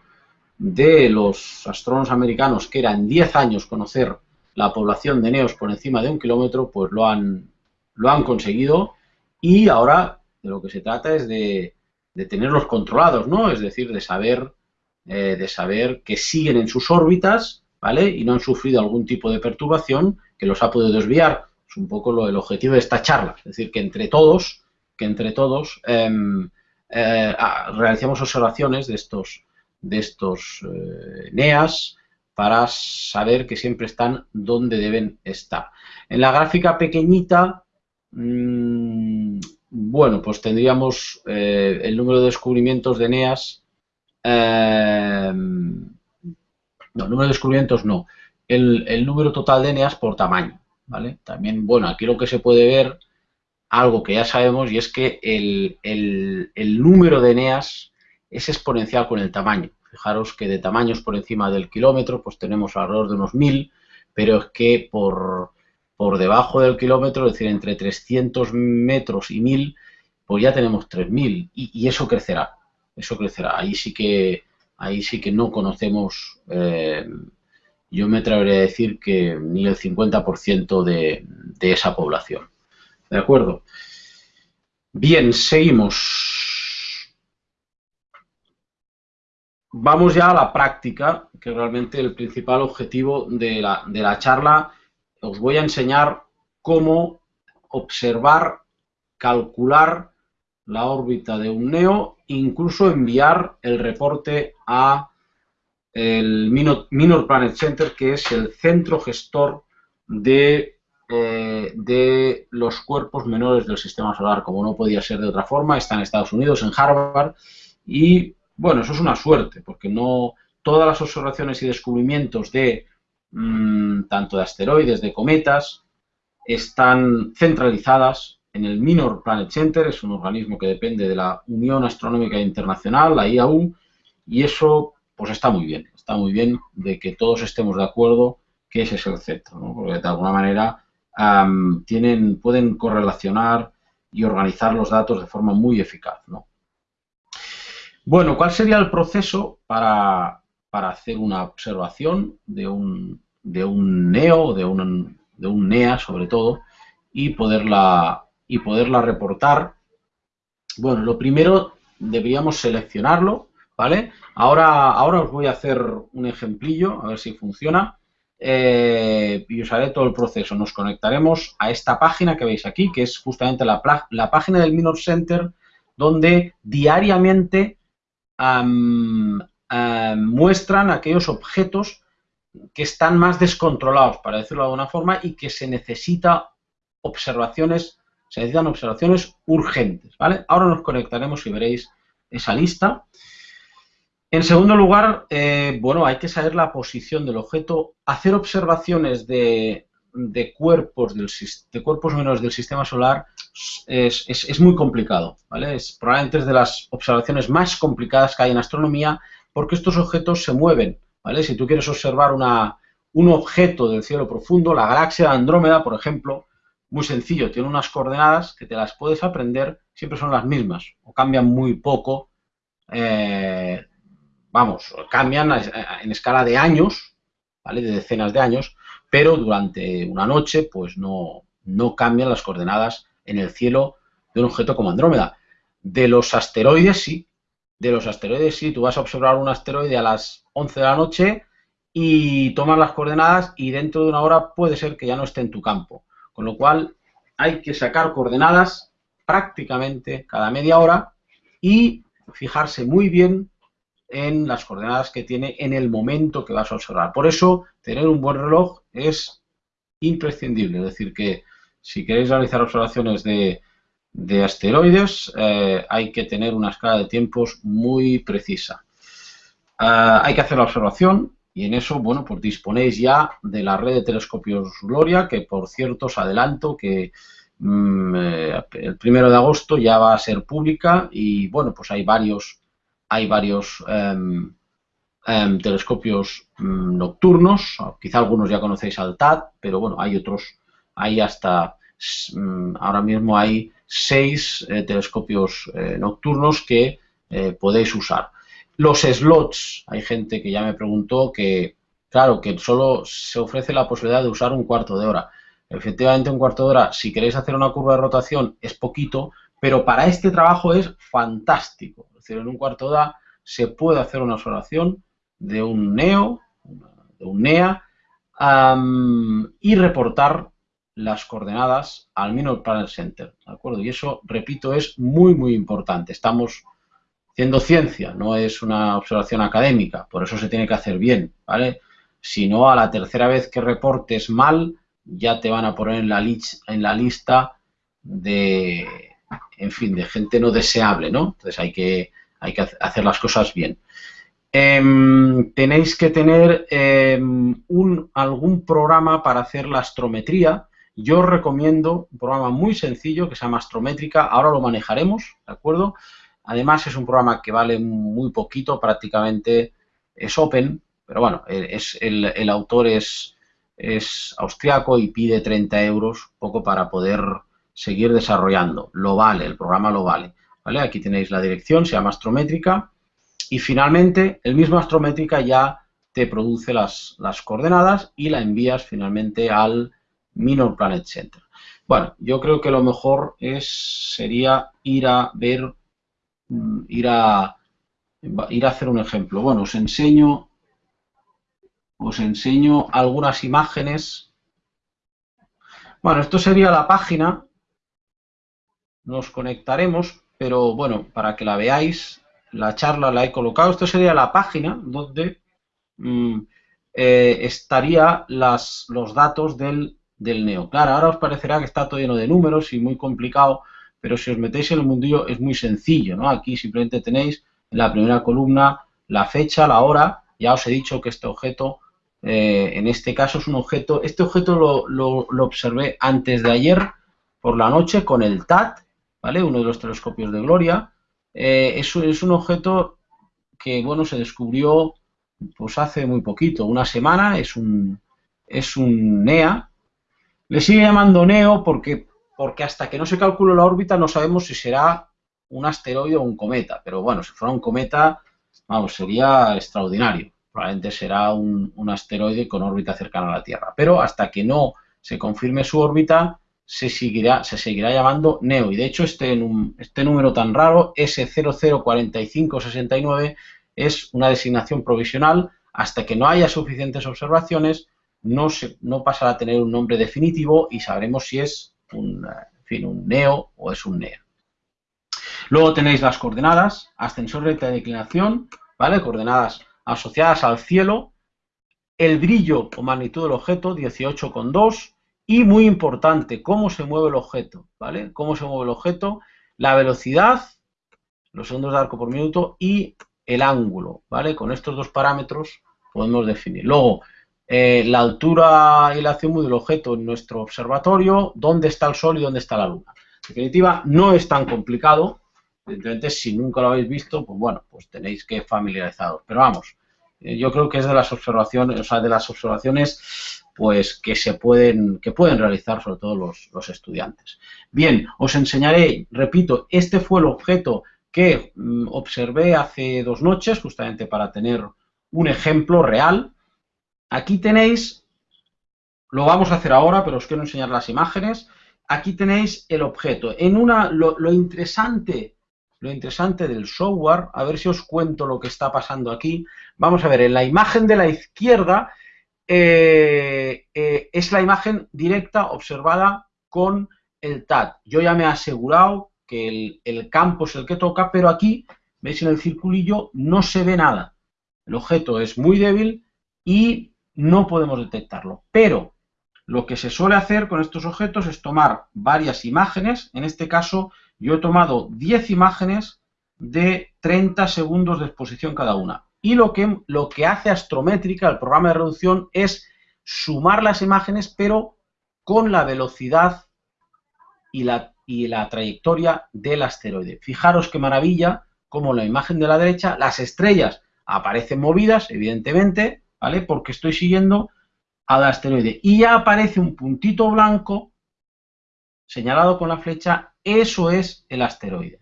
de los astrónomos americanos, que era en 10 años conocer la población de neos por encima de un kilómetro, pues lo han, lo han conseguido y ahora de lo que se trata es de, tenerlos controlados, ¿no? Es decir, de saber, eh, de saber que siguen en sus órbitas, ¿vale? Y no han sufrido algún tipo de perturbación que los ha podido desviar Es un poco lo, el objetivo de esta charla. Es decir, que entre todos, que entre todos em, eh, observaciones de estos, de estos eh, NEAS para saber que siempre están donde deben estar. En la gráfica pequeñita, mmm, bueno, pues tendríamos eh, el número de descubrimientos de NEAS. Eh, no, el número de descubrimientos no. El, número total de NEAS por tamaño. ¿vale? También, bueno, aquí lo que se puede ver, algo que ya sabemos, y es que el, el número de NEAS es exponencial con el tamaño. Fijaros que de tamaños por encima del kilómetro, pues tenemos alrededor de unos 1000, pero es que por, por debajo del kilómetro, es decir, entre 300 metros y 1000, pues ya tenemos 3000 y, y eso crecerá, eso crecerá. Ahí sí que, ahí sí que no conocemos, eh, yo me atrevería a decir que ni el 50% de, de esa población. ¿De acuerdo? Bien, seguimos. Vamos ya a la práctica, que realmente el principal objetivo de la, de la charla os voy a enseñar cómo observar, calcular la órbita de un NEO, incluso enviar el reporte a el Minor, Planet Center, que es el centro gestor de, eh, de los cuerpos menores del sistema solar, como no podía ser de otra forma, está en Estados Unidos, en Harvard, y bueno, eso es una suerte, porque no todas las observaciones y descubrimientos de Mm, tanto de asteroides, de cometas, están centralizadas en el Minor Planet Center, es un organismo que depende de la Unión Astronómica Internacional, la IAU, y eso pues está muy bien, está muy bien de que todos estemos de acuerdo que ese es el centro, porque de alguna manera tienen, pueden correlacionar y organizar los datos de forma muy eficaz. Bueno, ¿cuál sería el proceso para, para hacer una observación de un, de un NEO, de un, de un NEA sobre todo, y poderla, y poderla reportar. Bueno, lo primero deberíamos seleccionarlo, ¿vale? Ahora, ahora os voy a hacer un ejemplillo, a ver si funciona. Eh, y os haré todo el proceso. Nos conectaremos a esta página que veis aquí, que es justamente la, la página del Minor Center, donde diariamente muestran aquellos objetos que están más descontrolados, para decirlo de alguna forma, y que se necesita observaciones, se necesitan observaciones urgentes, ¿vale? Ahora nos conectaremos y veréis esa lista. En segundo lugar, eh, bueno, hay que saber la posición del objeto, hacer observaciones de, cuerpos del, de cuerpos menores del sistema solar es, es, muy complicado, ¿vale? Es, probablemente es de las observaciones más complicadas que hay en astronomía porque estos objetos se mueven si tú quieres observar una, un objeto del cielo profundo, la galaxia de Andrómeda, por ejemplo, muy sencillo, tiene unas coordenadas que te las puedes aprender, siempre son las mismas, o cambian muy poco, eh, vamos, cambian en escala de años, ¿vale? De decenas de años, pero durante una noche, pues no, no cambian las coordenadas en el cielo de un objeto como Andrómeda. De los asteroides sí, de los asteroides sí, tú vas a observar un asteroide a las 11 de la noche y tomas las coordenadas y dentro de una hora puede ser que ya no esté en tu campo. Con lo cual hay que sacar coordenadas prácticamente cada media hora y fijarse muy bien en las coordenadas que tiene en el momento que vas a observar. Por eso, tener un buen reloj es imprescindible. Es decir, que si queréis realizar observaciones de, asteroides, eh, hay que tener una escala de tiempos muy precisa. Ah, hay que hacer la observación y en eso, bueno, pues disponéis ya de la red de telescopios Gloria, que por cierto os adelanto que mm, eh, el primero de agosto ya va a ser pública y bueno, pues hay varios, hay varios em, em, telescopios mm, nocturnos, quizá algunos ya conocéis al TAT, pero bueno, hay otros, hay hasta, mm, ahora mismo hay seis eh, telescopios eh, nocturnos que podéis usar. Los slots, hay gente que ya me preguntó que, claro, que solo se ofrece la posibilidad de usar un cuarto de hora. Efectivamente, un cuarto de hora, si queréis hacer una curva de rotación, es poquito, pero para este trabajo es fantástico. Es decir, en un cuarto de hora se puede hacer una observación de un NEO, de un NEA, y reportar las coordenadas al Minor Planet Center, ¿de acuerdo? Y eso, repito, es muy, muy importante. Estamos haciendo ciencia, no es una observación académica, por eso se tiene que hacer bien, ¿vale? Si no, a la tercera vez que reportes mal, ya te van a poner en la, en la lista de, en fin, de gente no deseable, ¿no? Entonces hay que, hay que hacer las cosas bien. Em, tenéis que tener em, algún programa para hacer la astrometría. Yo os recomiendo un programa muy sencillo que se llama Astrométrica. Ahora lo manejaremos, ¿de acuerdo? Además es un programa que vale muy poquito, prácticamente es open, pero bueno, es, el, autor es, es austriaco y pide 30 euros, poco para poder seguir desarrollando. Lo vale, el programa lo vale. ¿vale? Aquí tenéis la dirección, se llama Astrométrica. Y finalmente, el mismo Astrométrica ya te produce las, las coordenadas y la envías finalmente al Minor Planet Center. Bueno, yo creo que lo mejor es, sería ir a ver Mm, ir a, ir a hacer un ejemplo. Bueno, os enseño, os enseño algunas imágenes. Bueno, esto sería la página. Nos conectaremos, pero bueno, para que la veáis, la charla la he colocado. Esto sería la página donde mm, eh, estaría las, los datos del, del NEO. Claro, ahora os parecerá que está todo lleno de números y muy complicado, pero si os metéis en el mundillo es muy sencillo, ¿no? Aquí simplemente tenéis en la primera columna la fecha, la hora, ya os he dicho que este objeto, eh, en este caso es un objeto, este objeto lo, observé antes de ayer por la noche con el TAT, ¿vale? Uno de los telescopios de Gloria. Eh, es, es un objeto que, bueno, se descubrió pues hace muy poquito, una semana, es un, es un NEA. Le sigue llamando NEO porque porque hasta que no se calcule la órbita no sabemos si será un asteroide o un cometa, pero bueno, si fuera un cometa, vamos, sería extraordinario. Probablemente será un, asteroide con órbita cercana a la Tierra, pero hasta que no se confirme su órbita, se seguirá, se seguirá llamando NEO. Y de hecho, este, este número tan raro, S004569, es una designación provisional. Hasta que no haya suficientes observaciones, no, se, no pasará a tener un nombre definitivo y sabremos si es un, fin, un neo o es un neo. Luego tenéis las coordenadas, ascensor, recta de declinación, ¿vale? Coordenadas asociadas al cielo, el brillo o magnitud del objeto, 18,2, y muy importante, cómo se mueve el objeto, ¿vale? Cómo se mueve el objeto, la velocidad, los segundos de arco por minuto y el ángulo, ¿vale? Con estos dos parámetros podemos definir. Luego, eh, la altura y la azimut del objeto en nuestro observatorio, dónde está el Sol y dónde está la Luna. En definitiva, no es tan complicado. Evidentemente, si nunca lo habéis visto, pues bueno, pues tenéis que familiarizaros. Pero vamos, eh, yo creo que es de las observaciones, o sea, de las observaciones pues que se pueden, que pueden realizar sobre todo los, los estudiantes. Bien, os enseñaré, repito, este fue el objeto que mm, observé hace dos noches, justamente para tener un ejemplo real Aquí tenéis, lo vamos a hacer ahora, pero os quiero enseñar las imágenes. Aquí tenéis el objeto. En una, lo, interesante, lo interesante del software, a ver si os cuento lo que está pasando aquí. Vamos a ver, en la imagen de la izquierda eh, eh, es la imagen directa observada con el TAT. Yo ya me he asegurado que el, el, campo es el que toca, pero aquí, veis en el circulillo, no se ve nada. El objeto es muy débil y no podemos detectarlo. Pero lo que se suele hacer con estos objetos es tomar varias imágenes. En este caso, yo he tomado 10 imágenes de 30 segundos de exposición cada una. Y lo que, lo que hace Astrométrica, el programa de reducción, es sumar las imágenes, pero con la velocidad y la, y la trayectoria del asteroide. Fijaros qué maravilla, como en la imagen de la derecha, las estrellas aparecen movidas, evidentemente, ¿vale? Porque estoy siguiendo al asteroide. Y ya aparece un puntito blanco señalado con la flecha, eso es el asteroide.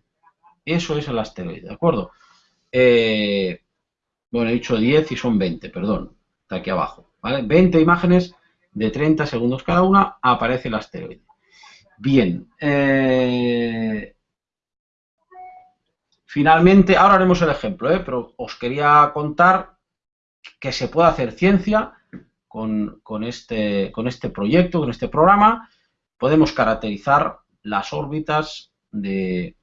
Eso es el asteroide, ¿de acuerdo? Eh, bueno, he dicho 10 y son 20, perdón, está aquí abajo, ¿vale? 20 imágenes de 30 segundos cada una, aparece el asteroide. Bien, eh, finalmente, ahora haremos el ejemplo, ¿eh? pero os quería contar que se pueda hacer ciencia con, este, con este proyecto, con este programa. podemos caracterizar las órbitas de,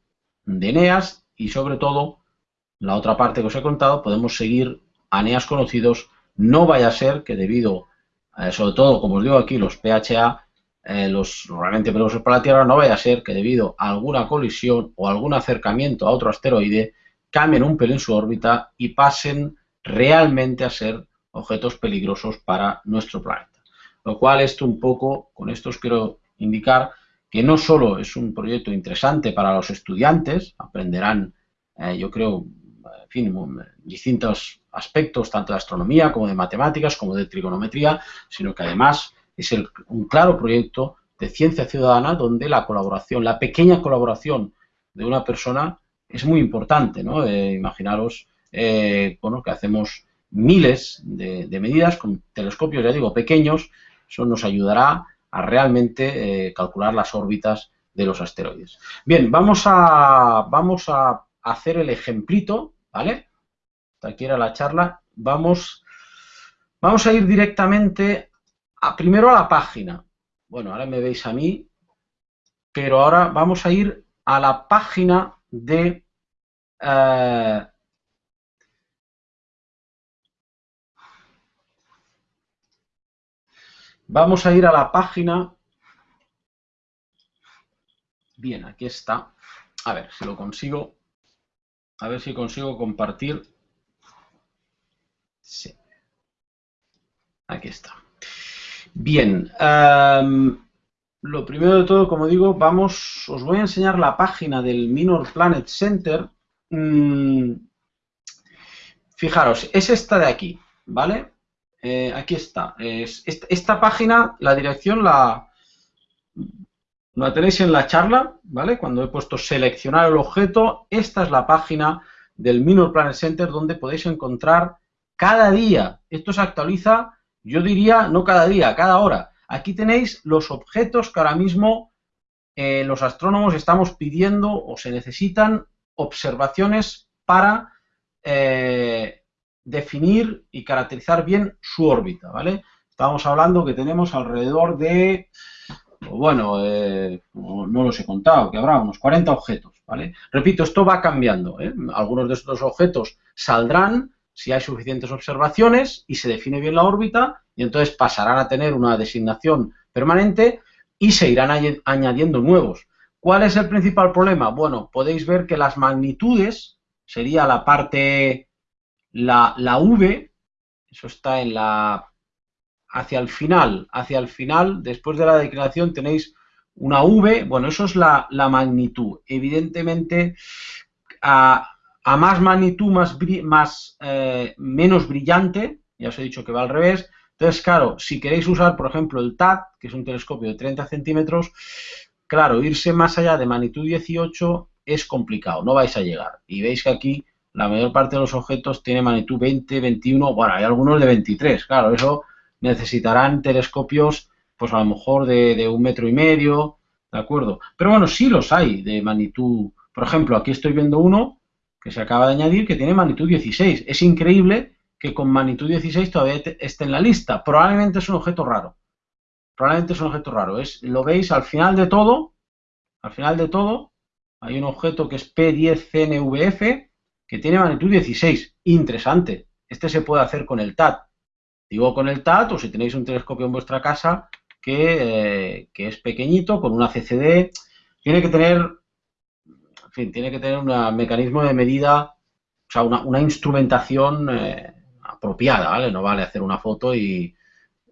de Eneas y sobre todo, la otra parte que os he contado, podemos seguir a Eneas conocidos, no vaya a ser que debido, eh, sobre todo, como os digo aquí, los PHA, eh, los realmente peligrosos para la Tierra, no vaya a ser que debido a alguna colisión o algún acercamiento a otro asteroide, cambien un pelín su órbita y pasen realmente a ser objetos peligrosos para nuestro planeta. Lo cual esto un poco, con esto os quiero indicar que no solo es un proyecto interesante para los estudiantes, aprenderán, eh, yo creo, fin, distintos aspectos, tanto de astronomía como de matemáticas, como de trigonometría, sino que además es un claro proyecto de ciencia ciudadana donde la colaboración, la pequeña colaboración de una persona es muy importante, ¿no? Eh, imaginaros, eh, bueno, que hacemos miles de, medidas con telescopios, ya digo, pequeños, eso nos ayudará a realmente eh, calcular las órbitas de los asteroides. Bien, vamos a, vamos a hacer el ejemplito, ¿vale? Aquí era la charla. Vamos, vamos a ir directamente a, primero a la página. Bueno, ahora me veis a mí, pero ahora vamos a ir a la página de... Eh, vamos a ir a la página... Bien, aquí está. A ver si lo consigo. A ver si consigo compartir. Sí. Aquí está. Bien. Em, lo primero de todo, como digo, vamos, os voy a enseñar la página del Minor Planet Center. Mm, fijaros, es esta de aquí, ¿vale? Eh, aquí está. esta, página, la dirección la, la tenéis en la charla, ¿vale? Cuando he puesto seleccionar el objeto, esta es la página del Minor Planet Center donde podéis encontrar cada día. Esto se actualiza, yo diría, no cada día, cada hora Aquí tenéis los objetos que ahora mismo eh, los astrónomos estamos pidiendo o se necesitan observaciones para eh, definir y caracterizar bien su órbita, ¿vale? Estamos hablando que tenemos alrededor de, bueno, eh, no los he contado, que habrá unos 40 objetos, ¿vale? Repito, esto va cambiando, Algunos de estos objetos saldrán si hay suficientes observaciones y se define bien la órbita y entonces pasarán a tener una designación permanente y se irán añadiendo nuevos. ¿Cuál es el principal problema? Bueno, podéis ver que las magnitudes, sería la parte, la, la V, eso está en la, hacia el final, hacia el final, después de la declaración tenéis una V, bueno, eso es la, la magnitud. Evidentemente, a, a más magnitud, más, más eh, menos brillante, ya os he dicho que va al revés. Entonces, claro, si queréis usar, por ejemplo, el TAT, que es un telescopio de 30 centímetros, claro, irse más allá de magnitud 18 es complicado, no vais a llegar. Y veis que aquí la mayor parte de los objetos tiene magnitud 20, 21, bueno, hay algunos de 23, claro, eso necesitarán telescopios, pues a lo mejor de, de un metro y medio, ¿de acuerdo? Pero bueno, sí los hay de magnitud, por ejemplo, aquí estoy viendo uno que se acaba de añadir que tiene magnitud 16. Es increíble que con magnitud 16 todavía esté en la lista. Probablemente es un objeto raro. Probablemente es un objeto raro. Es, lo veis al final de todo. Al final de todo hay un objeto que es P10CNVF que tiene magnitud 16. Interesante. Este se puede hacer con el TAT. Digo con el TAT o si tenéis un telescopio en vuestra casa que, eh, es pequeñito, con una CCD. Tiene que tener fin, tiene que tener un mecanismo de medida, o sea, una, instrumentación eh, apropiada, ¿vale? No vale hacer una foto y,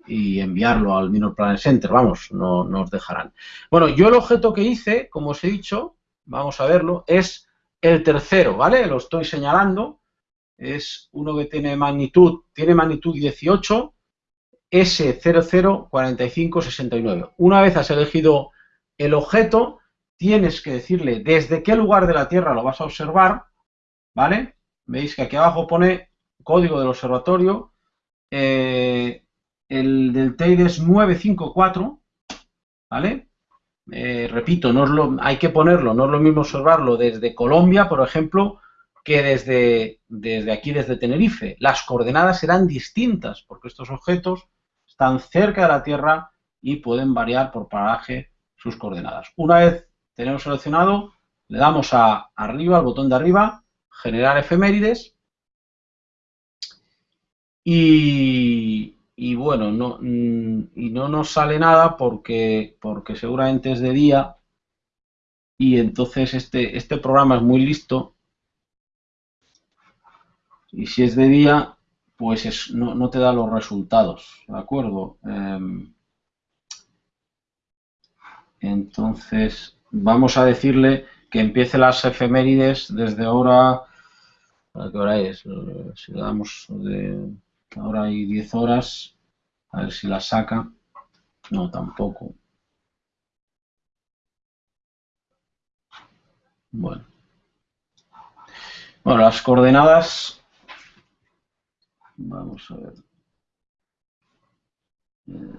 enviarlo al Minor Planet Center, vamos, no, nos dejarán. Bueno, yo el objeto que hice, como os he dicho, vamos a verlo, es el tercero, ¿vale? Lo estoy señalando, es uno que tiene magnitud, tiene magnitud 18, S004569. Una vez has elegido el objeto, tienes que decirle desde qué lugar de la Tierra lo vas a observar, ¿vale? Veis que aquí abajo pone código del observatorio, eh, el del TEID es 954, ¿vale? Eh, repito, no es lo, hay que ponerlo, no es lo mismo observarlo desde Colombia, por ejemplo, que desde, desde aquí, desde Tenerife. Las coordenadas serán distintas, porque estos objetos están cerca de la Tierra y pueden variar por paraje sus coordenadas. Una vez tenemos seleccionado, le damos a arriba, al botón de arriba, generar efemérides y, bueno, no, y no nos sale nada porque, porque seguramente es de día y entonces este, este programa es muy listo y si es de día pues no, te da los resultados, ¿de acuerdo? Em, entonces vamos a decirle que empiece las efemérides desde ahora, ¿a qué hora es? Si le damos de ahora hay 10 horas, a ver si la saca. No, tampoco. Bueno. Bueno, las coordenadas. Vamos a ver. Eh,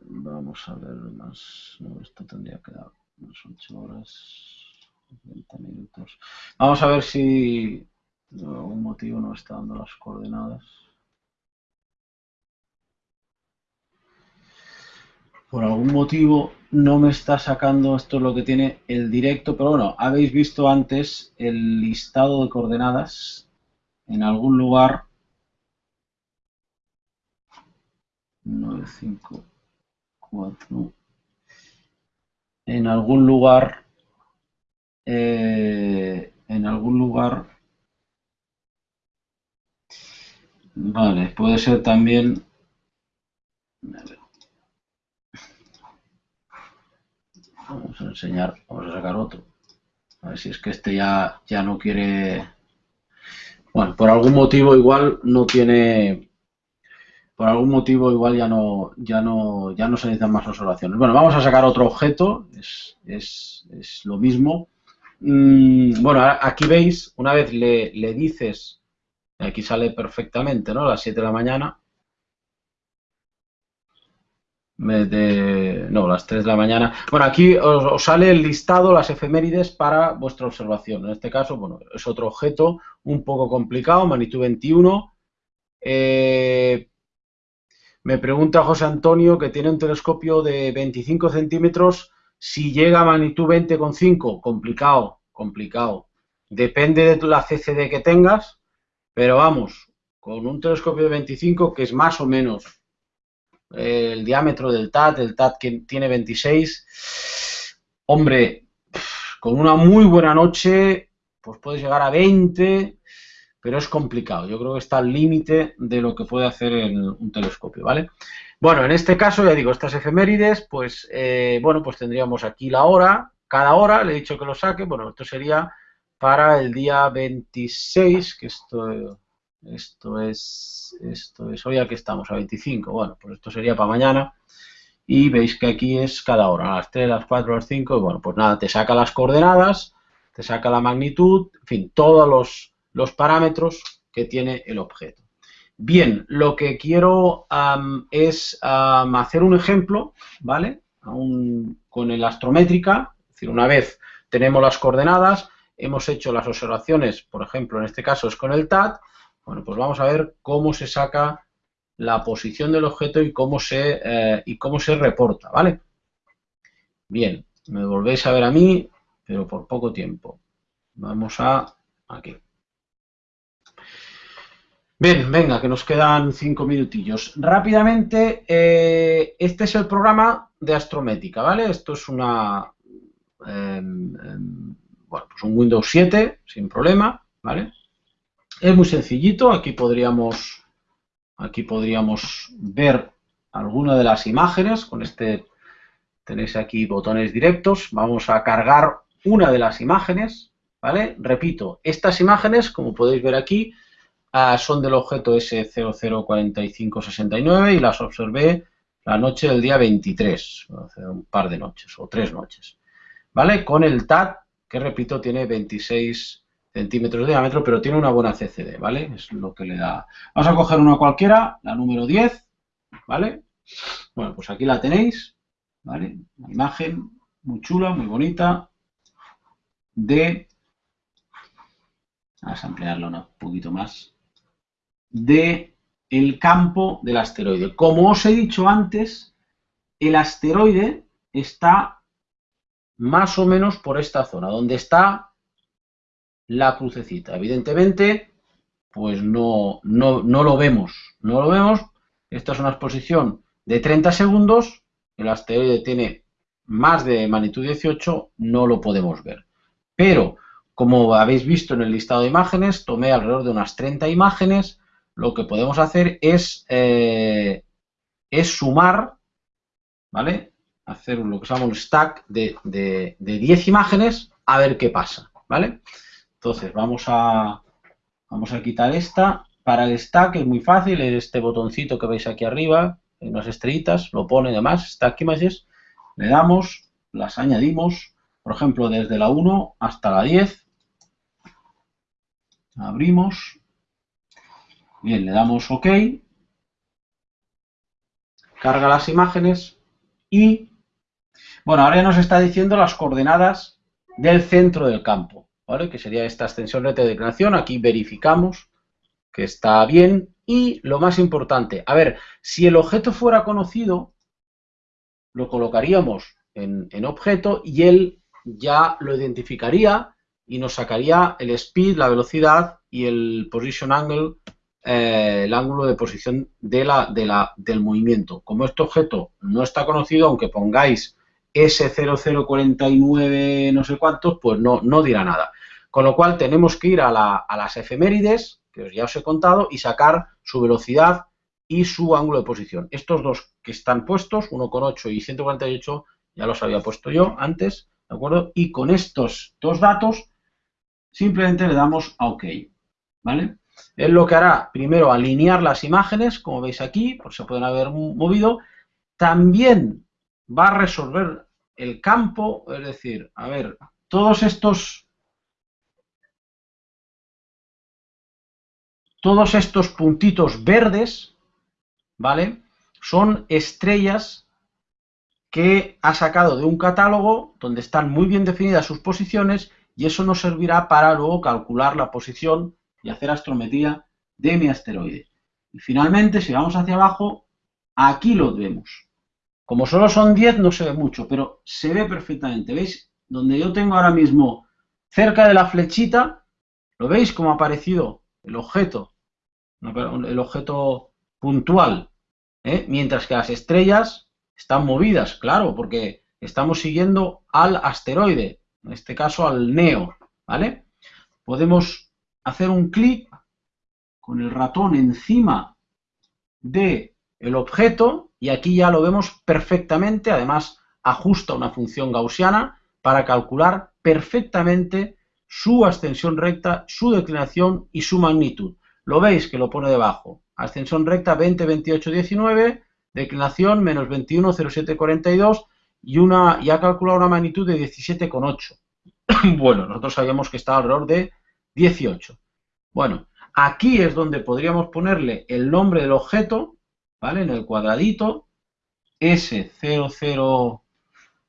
vamos a ver más. Esto tendría que dar unas 8 horas, 20 minutos. Vamos a ver si por algún motivo no está dando las coordenadas. por algún motivo no me está sacando, esto es lo que tiene el directo, pero bueno, habéis visto antes el listado de coordenadas en algún lugar 9, 5, 4 en algún lugar eh, en algún lugar vale, puede ser también Vamos a enseñar, vamos a sacar otro. A ver si es que este ya, ya no quiere... Bueno, por algún motivo igual no tiene... Por algún motivo igual ya no, ya no, ya no se necesitan más observaciones. Bueno, vamos a sacar otro objeto, es, es, es lo mismo. Mm, bueno, aquí veis, una vez le, le dices, aquí sale perfectamente, ¿no? A las 7 de la mañana, de, no, las 3 de la mañana. Bueno, aquí os, sale el listado, las efemérides para vuestra observación. En este caso, bueno, es otro objeto un poco complicado, magnitud 21. Eh, me pregunta José Antonio que tiene un telescopio de 25 centímetros, si llega a magnitud 20,5, complicado, complicado. Depende de la CCD que tengas, pero vamos, con un telescopio de 25, que es más o menos el diámetro del TAT, el TAT que tiene 26, hombre, con una muy buena noche, pues puedes llegar a 20, pero es complicado. Yo creo que está al límite de lo que puede hacer un telescopio, ¿vale? Bueno, en este caso, ya digo, estas efemérides, pues, eh, bueno, pues tendríamos aquí la hora, cada hora, le he dicho que lo saque, bueno, esto sería para el día 26, que esto esto es, esto es, hoy aquí estamos, a 25. Bueno, pues esto sería para mañana. Y veis que aquí es cada hora, a las 3, a las 4, a las 5. Y bueno, pues nada, te saca las coordenadas, te saca la magnitud, en fin, todos los, los parámetros que tiene el objeto. Bien, lo que quiero es hacer un ejemplo, ¿vale? con el astrométrica, es decir, una vez tenemos las coordenadas, hemos hecho las observaciones, por ejemplo, en este caso es con el TAT, bueno, pues vamos a ver cómo se saca la posición del objeto y cómo se, eh, y cómo se reporta, ¿vale? Bien, me volvéis a ver a mí, pero por poco tiempo. Vamos a aquí. Bien, venga, que nos quedan cinco minutillos. Rápidamente, eh, este es el programa de Astromética, ¿vale? Esto es una, em, em, bueno, pues un Windows 7, sin problema, ¿vale? Es muy sencillito, aquí podríamos, aquí podríamos ver alguna de las imágenes, con este tenéis aquí botones directos, vamos a cargar una de las imágenes, ¿vale? Repito, estas imágenes, como podéis ver aquí, ah, son del objeto S004569 y las observé la noche del día 23, hace un par de noches o tres noches, ¿vale? Con el TAT, que repito, tiene 26 centímetros de diámetro, pero tiene una buena CCD, ¿vale? Es lo que le da. Vamos a coger una cualquiera, la número 10, ¿vale? Bueno, pues aquí la tenéis, ¿vale? Una imagen muy chula, muy bonita, de... Vamos a ampliarla un poquito más. De el campo del asteroide. Como os he dicho antes, el asteroide está más o menos por esta zona, donde está la crucecita. Evidentemente, pues no, no, no lo vemos, no lo vemos. Esta es una exposición de 30 segundos, el asteroide tiene más de magnitud 18, no lo podemos ver. Pero, como habéis visto en el listado de imágenes, tomé alrededor de unas 30 imágenes, lo que podemos hacer es, eh, es sumar, ¿vale? Hacer lo que se llama un stack de, de, de 10 imágenes a ver qué pasa, ¿vale? Entonces, vamos a, vamos a quitar esta. Para el stack es muy fácil, es este botoncito que veis aquí arriba, en unas estrellitas, lo pone además, Stack Images, le damos, las añadimos, por ejemplo, desde la 1 hasta la 10, abrimos, bien, le damos OK, carga las imágenes y, bueno, ahora ya nos está diciendo las coordenadas del centro del campo, ¿vale? Que sería esta extensión de declaración, aquí verificamos que está bien. Y lo más importante, a ver, si el objeto fuera conocido, lo colocaríamos en, objeto y él ya lo identificaría y nos sacaría el speed, la velocidad y el position angle, eh, el ángulo de posición de la, de la, del movimiento. Como este objeto no está conocido, aunque pongáis S0049 no sé cuántos, pues no, no dirá nada. Con lo cual tenemos que ir a, la, a las efemérides, que ya os he contado, y sacar su velocidad y su ángulo de posición. Estos dos que están puestos, 1,8 y 148, ya los había puesto yo antes, ¿de acuerdo? Y con estos dos datos, simplemente le damos a OK, ¿vale? Él lo que hará, primero, alinear las imágenes, como veis aquí, por se pueden haber movido. También va a resolver el campo, es decir, a ver, todos estos Todos estos puntitos verdes, ¿vale? Son estrellas que ha sacado de un catálogo donde están muy bien definidas sus posiciones y eso nos servirá para luego calcular la posición y hacer astrometría de mi asteroide. Y finalmente, si vamos hacia abajo, aquí lo vemos. Como solo son 10 no se ve mucho, pero se ve perfectamente. ¿Veis? Donde yo tengo ahora mismo cerca de la flechita, ¿lo veis cómo ha aparecido el objeto el objeto puntual, ¿eh? mientras que las estrellas están movidas, claro, porque estamos siguiendo al asteroide, en este caso al NEO, ¿vale? Podemos hacer un clic con el ratón encima de el objeto y aquí ya lo vemos perfectamente, además ajusta una función gaussiana para calcular perfectamente su ascensión recta, su declinación y su magnitud. Lo veis que lo pone debajo. Ascensión recta 20, 28, 19, declinación menos 21, 07, 42 y, una, y ha calculado una magnitud de 17,8. bueno, nosotros sabíamos que estaba alrededor de 18. Bueno, aquí es donde podríamos ponerle el nombre del objeto, ¿vale? En el cuadradito, S00,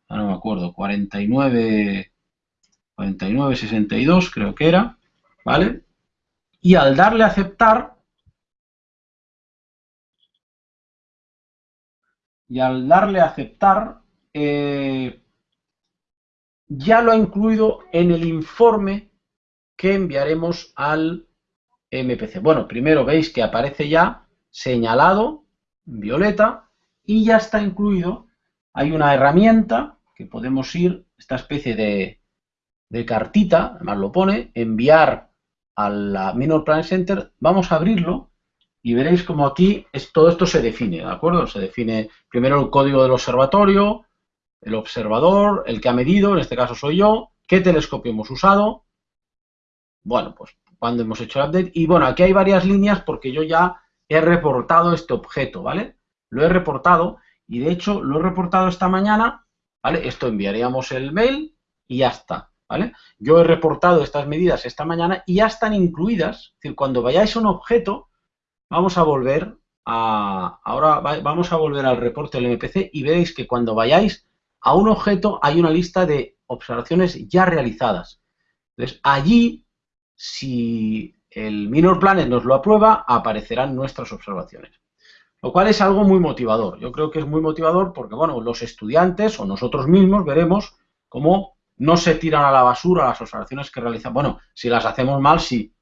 no me acuerdo, 49, 49, 62 creo que era, ¿vale? y al darle a aceptar, y al darle a aceptar, eh, ya lo ha incluido en el informe que enviaremos al MPC. Bueno, primero veis que aparece ya señalado violeta y ya está incluido. Hay una herramienta que podemos ir, esta especie de, de cartita, además lo pone, enviar a la Minor Planet Center, vamos a abrirlo y veréis como aquí es, todo esto se define, ¿de acuerdo? Se define primero el código del observatorio, el observador, el que ha medido, en este caso soy yo, qué telescopio hemos usado, bueno, pues cuando hemos hecho el update, y bueno, aquí hay varias líneas porque yo ya he reportado este objeto, ¿vale? Lo he reportado y de hecho lo he reportado esta mañana, ¿vale? Esto enviaríamos el mail y ya está. ¿vale? Yo he reportado estas medidas esta mañana y ya están incluidas, es decir, cuando vayáis a un objeto, vamos a volver a, ahora vamos a volver al reporte del MPC y veréis que cuando vayáis a un objeto hay una lista de observaciones ya realizadas. Entonces, allí, si el Minor Planet nos lo aprueba, aparecerán nuestras observaciones. Lo cual es algo muy motivador. Yo creo que es muy motivador porque, bueno, los estudiantes o nosotros mismos veremos cómo no se tiran a la basura las observaciones que realizan. Bueno, si las hacemos mal, sí.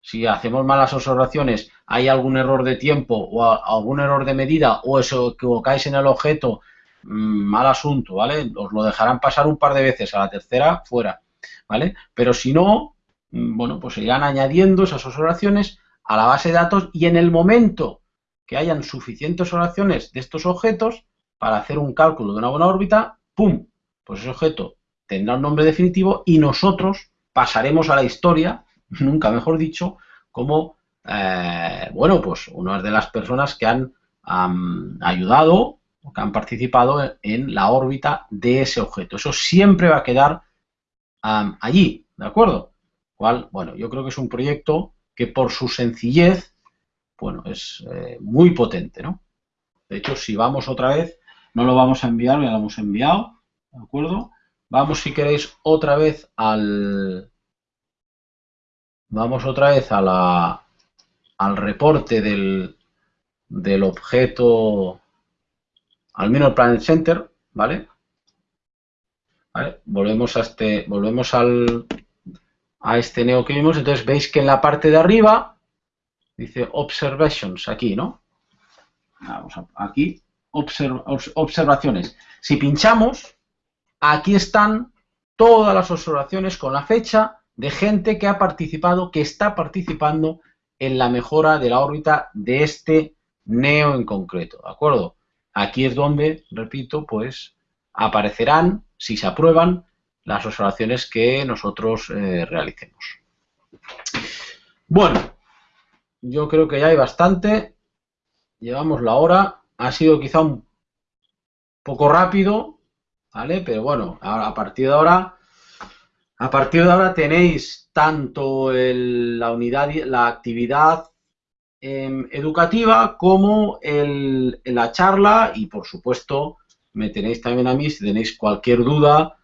Si hacemos mal las observaciones, hay algún error de tiempo o algún error de medida o eso equivocáis en el objeto, mm, mal asunto, ¿vale? Os lo dejarán pasar un par de veces, a la tercera, fuera, ¿vale? Pero si no, bueno, pues se irán añadiendo esas observaciones a la base de datos y en el momento que hayan suficientes oraciones de estos objetos para hacer un cálculo de una buena órbita, ¡pum! Pues ese objeto tendrá un nombre definitivo y nosotros pasaremos a la historia, nunca mejor dicho, como, eh, bueno, pues una de las personas que han ayudado o que han participado en la órbita de ese objeto. Eso siempre va a quedar allí, ¿de acuerdo? Bueno, yo creo que es un proyecto que por su sencillez, bueno, es eh, muy potente, ¿no? De hecho, si vamos otra vez, no lo vamos a enviar, ya lo hemos enviado, ¿de acuerdo? Vamos, si queréis, otra vez al... Vamos otra vez a la, al reporte del, del objeto, al menos Planet Center, ¿vale? ¿vale? Volvemos a este, volvemos al, a este neo que vimos, entonces veis que en la parte de arriba dice observations, aquí, ¿no? Vamos aquí, observaciones. Si pinchamos, aquí están todas las observaciones con la fecha de gente que ha participado, que está participando en la mejora de la órbita de este neo en concreto, ¿de acuerdo? Aquí es donde, repito, pues aparecerán, si se aprueban, las observaciones que nosotros eh, realicemos. Bueno, yo creo que ya hay bastante. Llevamos la hora. Ha sido quizá un poco rápido, ¿vale? Pero bueno, a partir de ahora, a partir de ahora tenéis tanto la unidad, la actividad em, educativa como la charla y por supuesto me tenéis también a mí si tenéis cualquier duda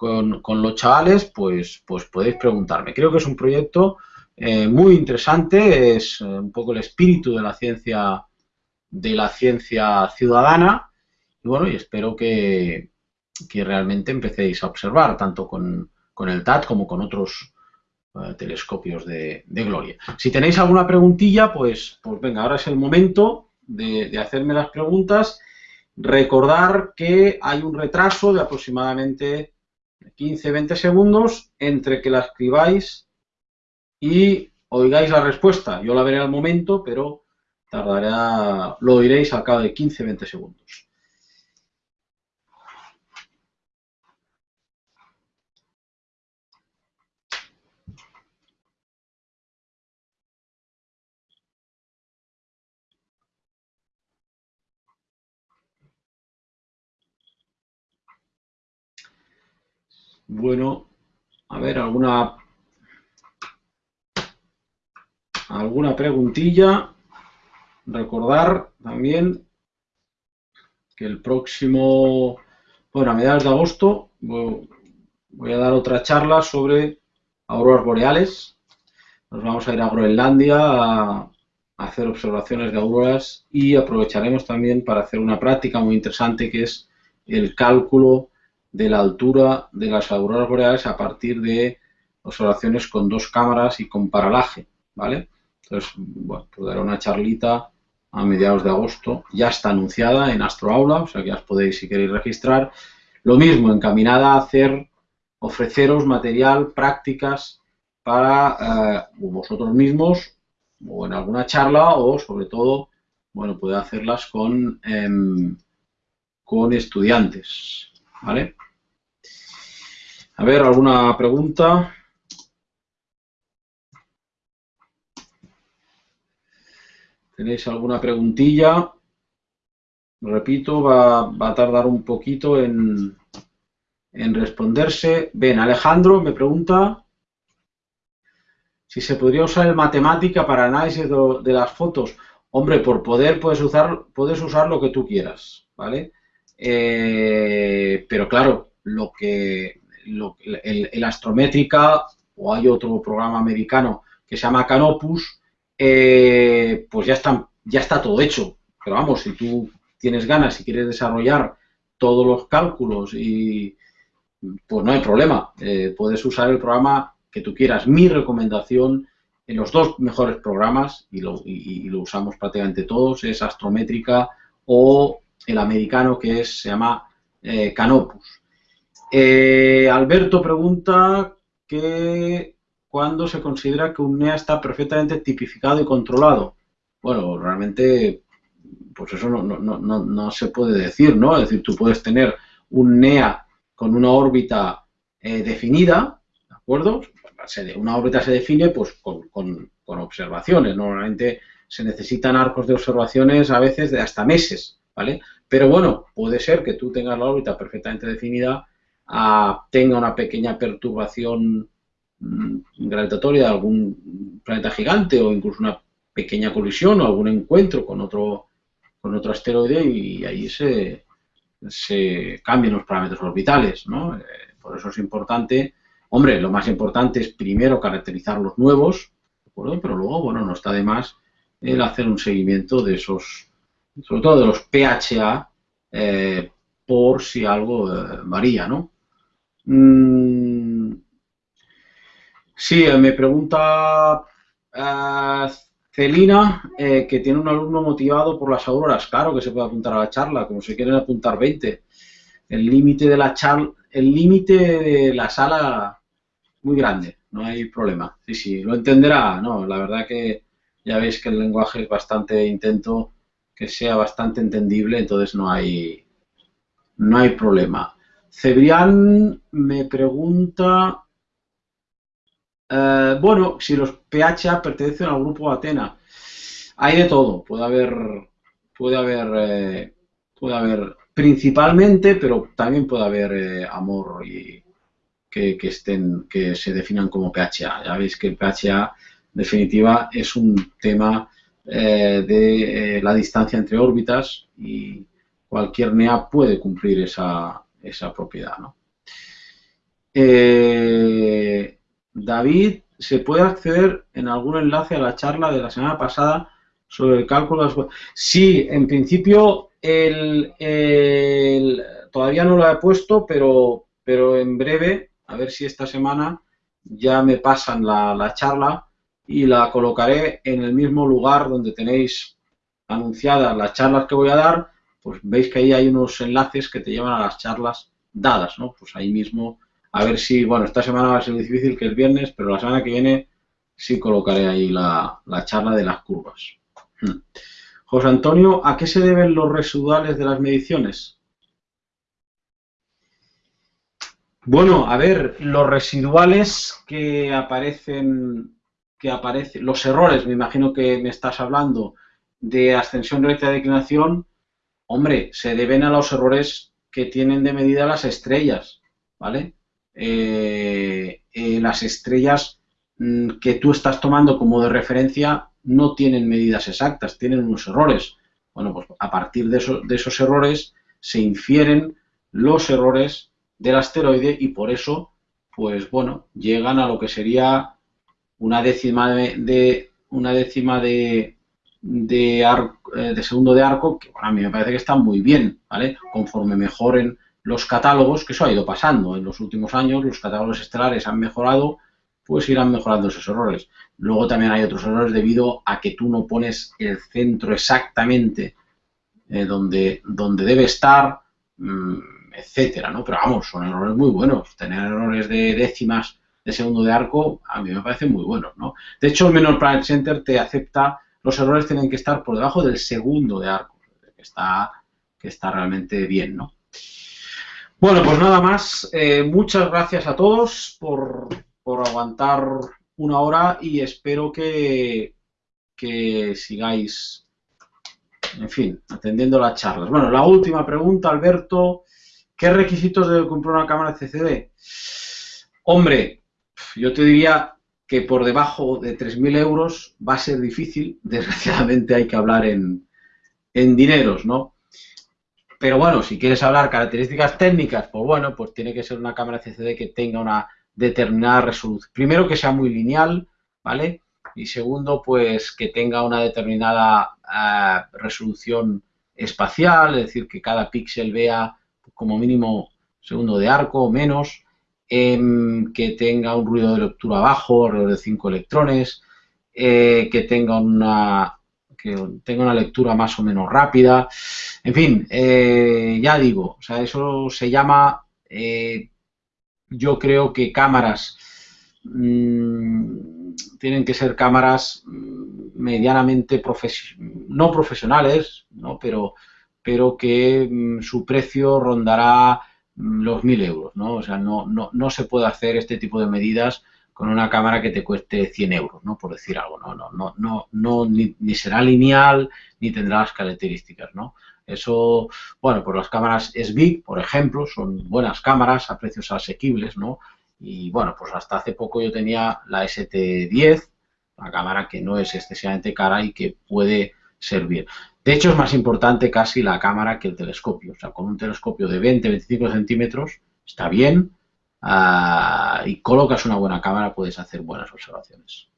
con, los chavales, pues, pues podéis preguntarme. Creo que es un proyecto eh, muy interesante, es eh, un poco el espíritu de la ciencia de la ciencia ciudadana y bueno, y espero que, realmente empecéis a observar tanto con, el TAT como con otros eh, telescopios de, Gloria. Si tenéis alguna preguntilla, pues, pues venga, ahora es el momento de, de hacerme las preguntas. Recordar que hay un retraso de aproximadamente 15-20 segundos entre que la escribáis y oigáis la respuesta. Yo la veré al momento, pero tardará, lo oiréis al cabo de 15-20 segundos. Bueno, a ver, alguna alguna preguntilla. Recordar también que el próximo, bueno, a mediados de agosto voy a dar otra charla sobre auroras boreales. Nos vamos a ir a Groenlandia a hacer observaciones de auroras y aprovecharemos también para hacer una práctica muy interesante que es el cálculo de la altura de las auroras boreales a partir de observaciones con dos cámaras y con paralaje, ¿vale? Entonces, bueno, pues daré una charlita a mediados de agosto, ya está anunciada en Astroaula, o sea que ya os podéis, si queréis, registrar. Lo mismo, encaminada a hacer, ofreceros material, prácticas para eh, vosotros mismos o en alguna charla o, sobre todo, bueno, puede hacerlas con, em, con estudiantes, ¿Vale? A ver, ¿alguna pregunta? ¿Tenéis alguna preguntilla? Repito, va, a tardar un poquito en, en responderse. Ven, Alejandro me pregunta si se podría usar el matemática para análisis de, las fotos. Hombre, por poder puedes usar, puedes usar lo que tú quieras, ¿vale? Eh, pero claro, lo que el, Astrométrica o hay otro programa americano que se llama Canopus, eh, pues ya está, ya está todo hecho. pero vamos, si tú tienes ganas y quieres desarrollar todos los cálculos y pues no hay problema, eh, puedes usar el programa que tú quieras. Mi recomendación en los dos mejores programas, y lo, lo usamos prácticamente todos, es Astrométrica o el americano que es, se llama eh, Canopus. Eh, Alberto pregunta que cuándo se considera que un NEA está perfectamente tipificado y controlado. Bueno, realmente, pues eso no, no, no, no se puede decir, ¿no? Es decir, tú puedes tener un NEA con una órbita eh, definida, ¿de acuerdo? Una órbita se define pues con, con, observaciones. Normalmente se necesitan arcos de observaciones a veces de hasta meses, ¿vale? Pero bueno, puede ser que tú tengas la órbita perfectamente definida, ah, tenga una pequeña perturbación mm, gravitatoria de algún planeta gigante o incluso una pequeña colisión o algún encuentro con otro con otro asteroide y ahí se, cambian los parámetros orbitales, ¿no? Eh, por eso es importante, hombre, lo más importante es primero caracterizar los nuevos, ¿de acuerdo? Pero luego, bueno, no está de más el hacer un seguimiento de esos, sobre todo de los PHA, eh, por si algo eh, varía, ¿no? Mm, sí, me pregunta Celina, eh, que tiene un alumno motivado por las auroras, claro que se puede apuntar a la charla, como si quieren apuntar 20. El límite de la charla, el límite de la sala muy grande, no hay problema. Sí, sí, lo entenderá, no, la verdad que ya veis que el lenguaje es bastante intento que sea bastante entendible, entonces no hay no hay problema. Cebrián me pregunta eh, bueno, si los PHA pertenecen al grupo Atena, hay de todo. Puede haber, puede haber, eh, puede haber principalmente, pero también puede haber eh, amor y que, estén, que se definan como PHA. Ya veis que el PHA, en definitiva, es un tema de la distancia entre órbitas y cualquier NEA puede cumplir esa, esa propiedad. ¿no? David, ¿se puede acceder en algún enlace a la charla de la semana pasada sobre el cálculo de. Sí, en principio el, todavía no lo he puesto, pero, pero en breve, a ver si esta semana ya me pasan la, la charla y la colocaré en el mismo lugar donde tenéis anunciadas las charlas que voy a dar, pues veis que ahí hay unos enlaces que te llevan a las charlas dadas, ¿no? Pues ahí mismo a ver si, bueno, esta semana va a ser difícil que el viernes, pero la semana que viene sí colocaré ahí la, charla de las curvas. Hmm. José Antonio, ¿a qué se deben los residuales de las mediciones? Bueno, a ver, los residuales que aparecen, que aparecen, los errores, me imagino que me estás hablando, de ascensión recta de declinación, hombre, se deben a los errores que tienen de medida las estrellas, ¿vale? Eh, eh, las estrellas mm, que tú estás tomando como de referencia no tienen medidas exactas, tienen unos errores. Bueno, pues a partir de, de esos errores se infieren los errores del asteroide y por eso, pues bueno, llegan a lo que sería una décima de, una décima de, de, eh, de segundo de arco, que a mí me parece que está muy bien, ¿vale? Conforme mejoren los catálogos, que eso ha ido pasando en los últimos años, los catálogos estelares han mejorado, pues irán mejorando esos errores. Luego también hay otros errores debido a que tú no pones el centro exactamente eh, donde, donde debe estar, mm, etcétera, ¿no? Pero vamos, son errores muy buenos. Tener errores de décimas de segundo de arco a mí me parece muy buenos, ¿no? De hecho, el Menor Planet Center te acepta, los errores tienen que estar por debajo del segundo de arco, que está, que está realmente bien, ¿no? Bueno, pues nada más. Eh, muchas gracias a todos por, aguantar una hora y espero que, que sigáis, en fin, atendiendo las charlas. Bueno, la última pregunta, Alberto. ¿Qué requisitos debe cumplir una cámara CCD? Hombre, yo te diría que por debajo de 3.000 euros va a ser difícil. Desgraciadamente hay que hablar en, en dineros, ¿no? Pero bueno, si quieres hablar características técnicas, pues bueno, pues tiene que ser una cámara CCD que tenga una determinada resolución. Primero que sea muy lineal, ¿vale? Y segundo, pues que tenga una determinada eh, resolución espacial, es decir, que cada píxel vea como mínimo segundo de arco o menos, que tenga un ruido de lectura bajo, alrededor de 5 electrones, eh, que tenga una que tenga una lectura más o menos rápida. En fin, eh, ya digo, o sea, eso se llama, eh, yo creo que cámaras mmm, tienen que ser cámaras mm, medianamente no profesionales, ¿no? Pero, pero que mm, su precio rondará mm, los mil euros, ¿no? O sea, no, no, no se puede hacer este tipo de medidas con una cámara que te cueste 100 euros, ¿no? Por decir algo, no, no, no, no, no ni, ni, será lineal ni tendrá las características, ¿no? Eso, bueno, pues las cámaras SBIG, por ejemplo, son buenas cámaras a precios asequibles, ¿no? Y bueno, pues hasta hace poco yo tenía la ST10, una cámara que no es excesivamente cara y que puede servir. De hecho, es más importante casi la cámara que el telescopio. O sea, con un telescopio de 20-25 centímetros está bien uh, y colocas una buena cámara, puedes hacer buenas observaciones.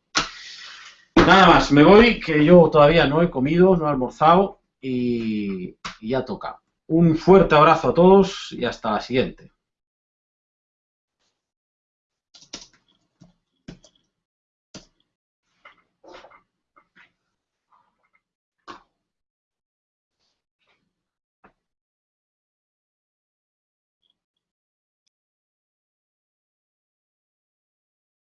Nada más, me voy, que yo todavía no he comido, no he almorzado y ya toca. Un fuerte abrazo a todos y hasta la siguiente.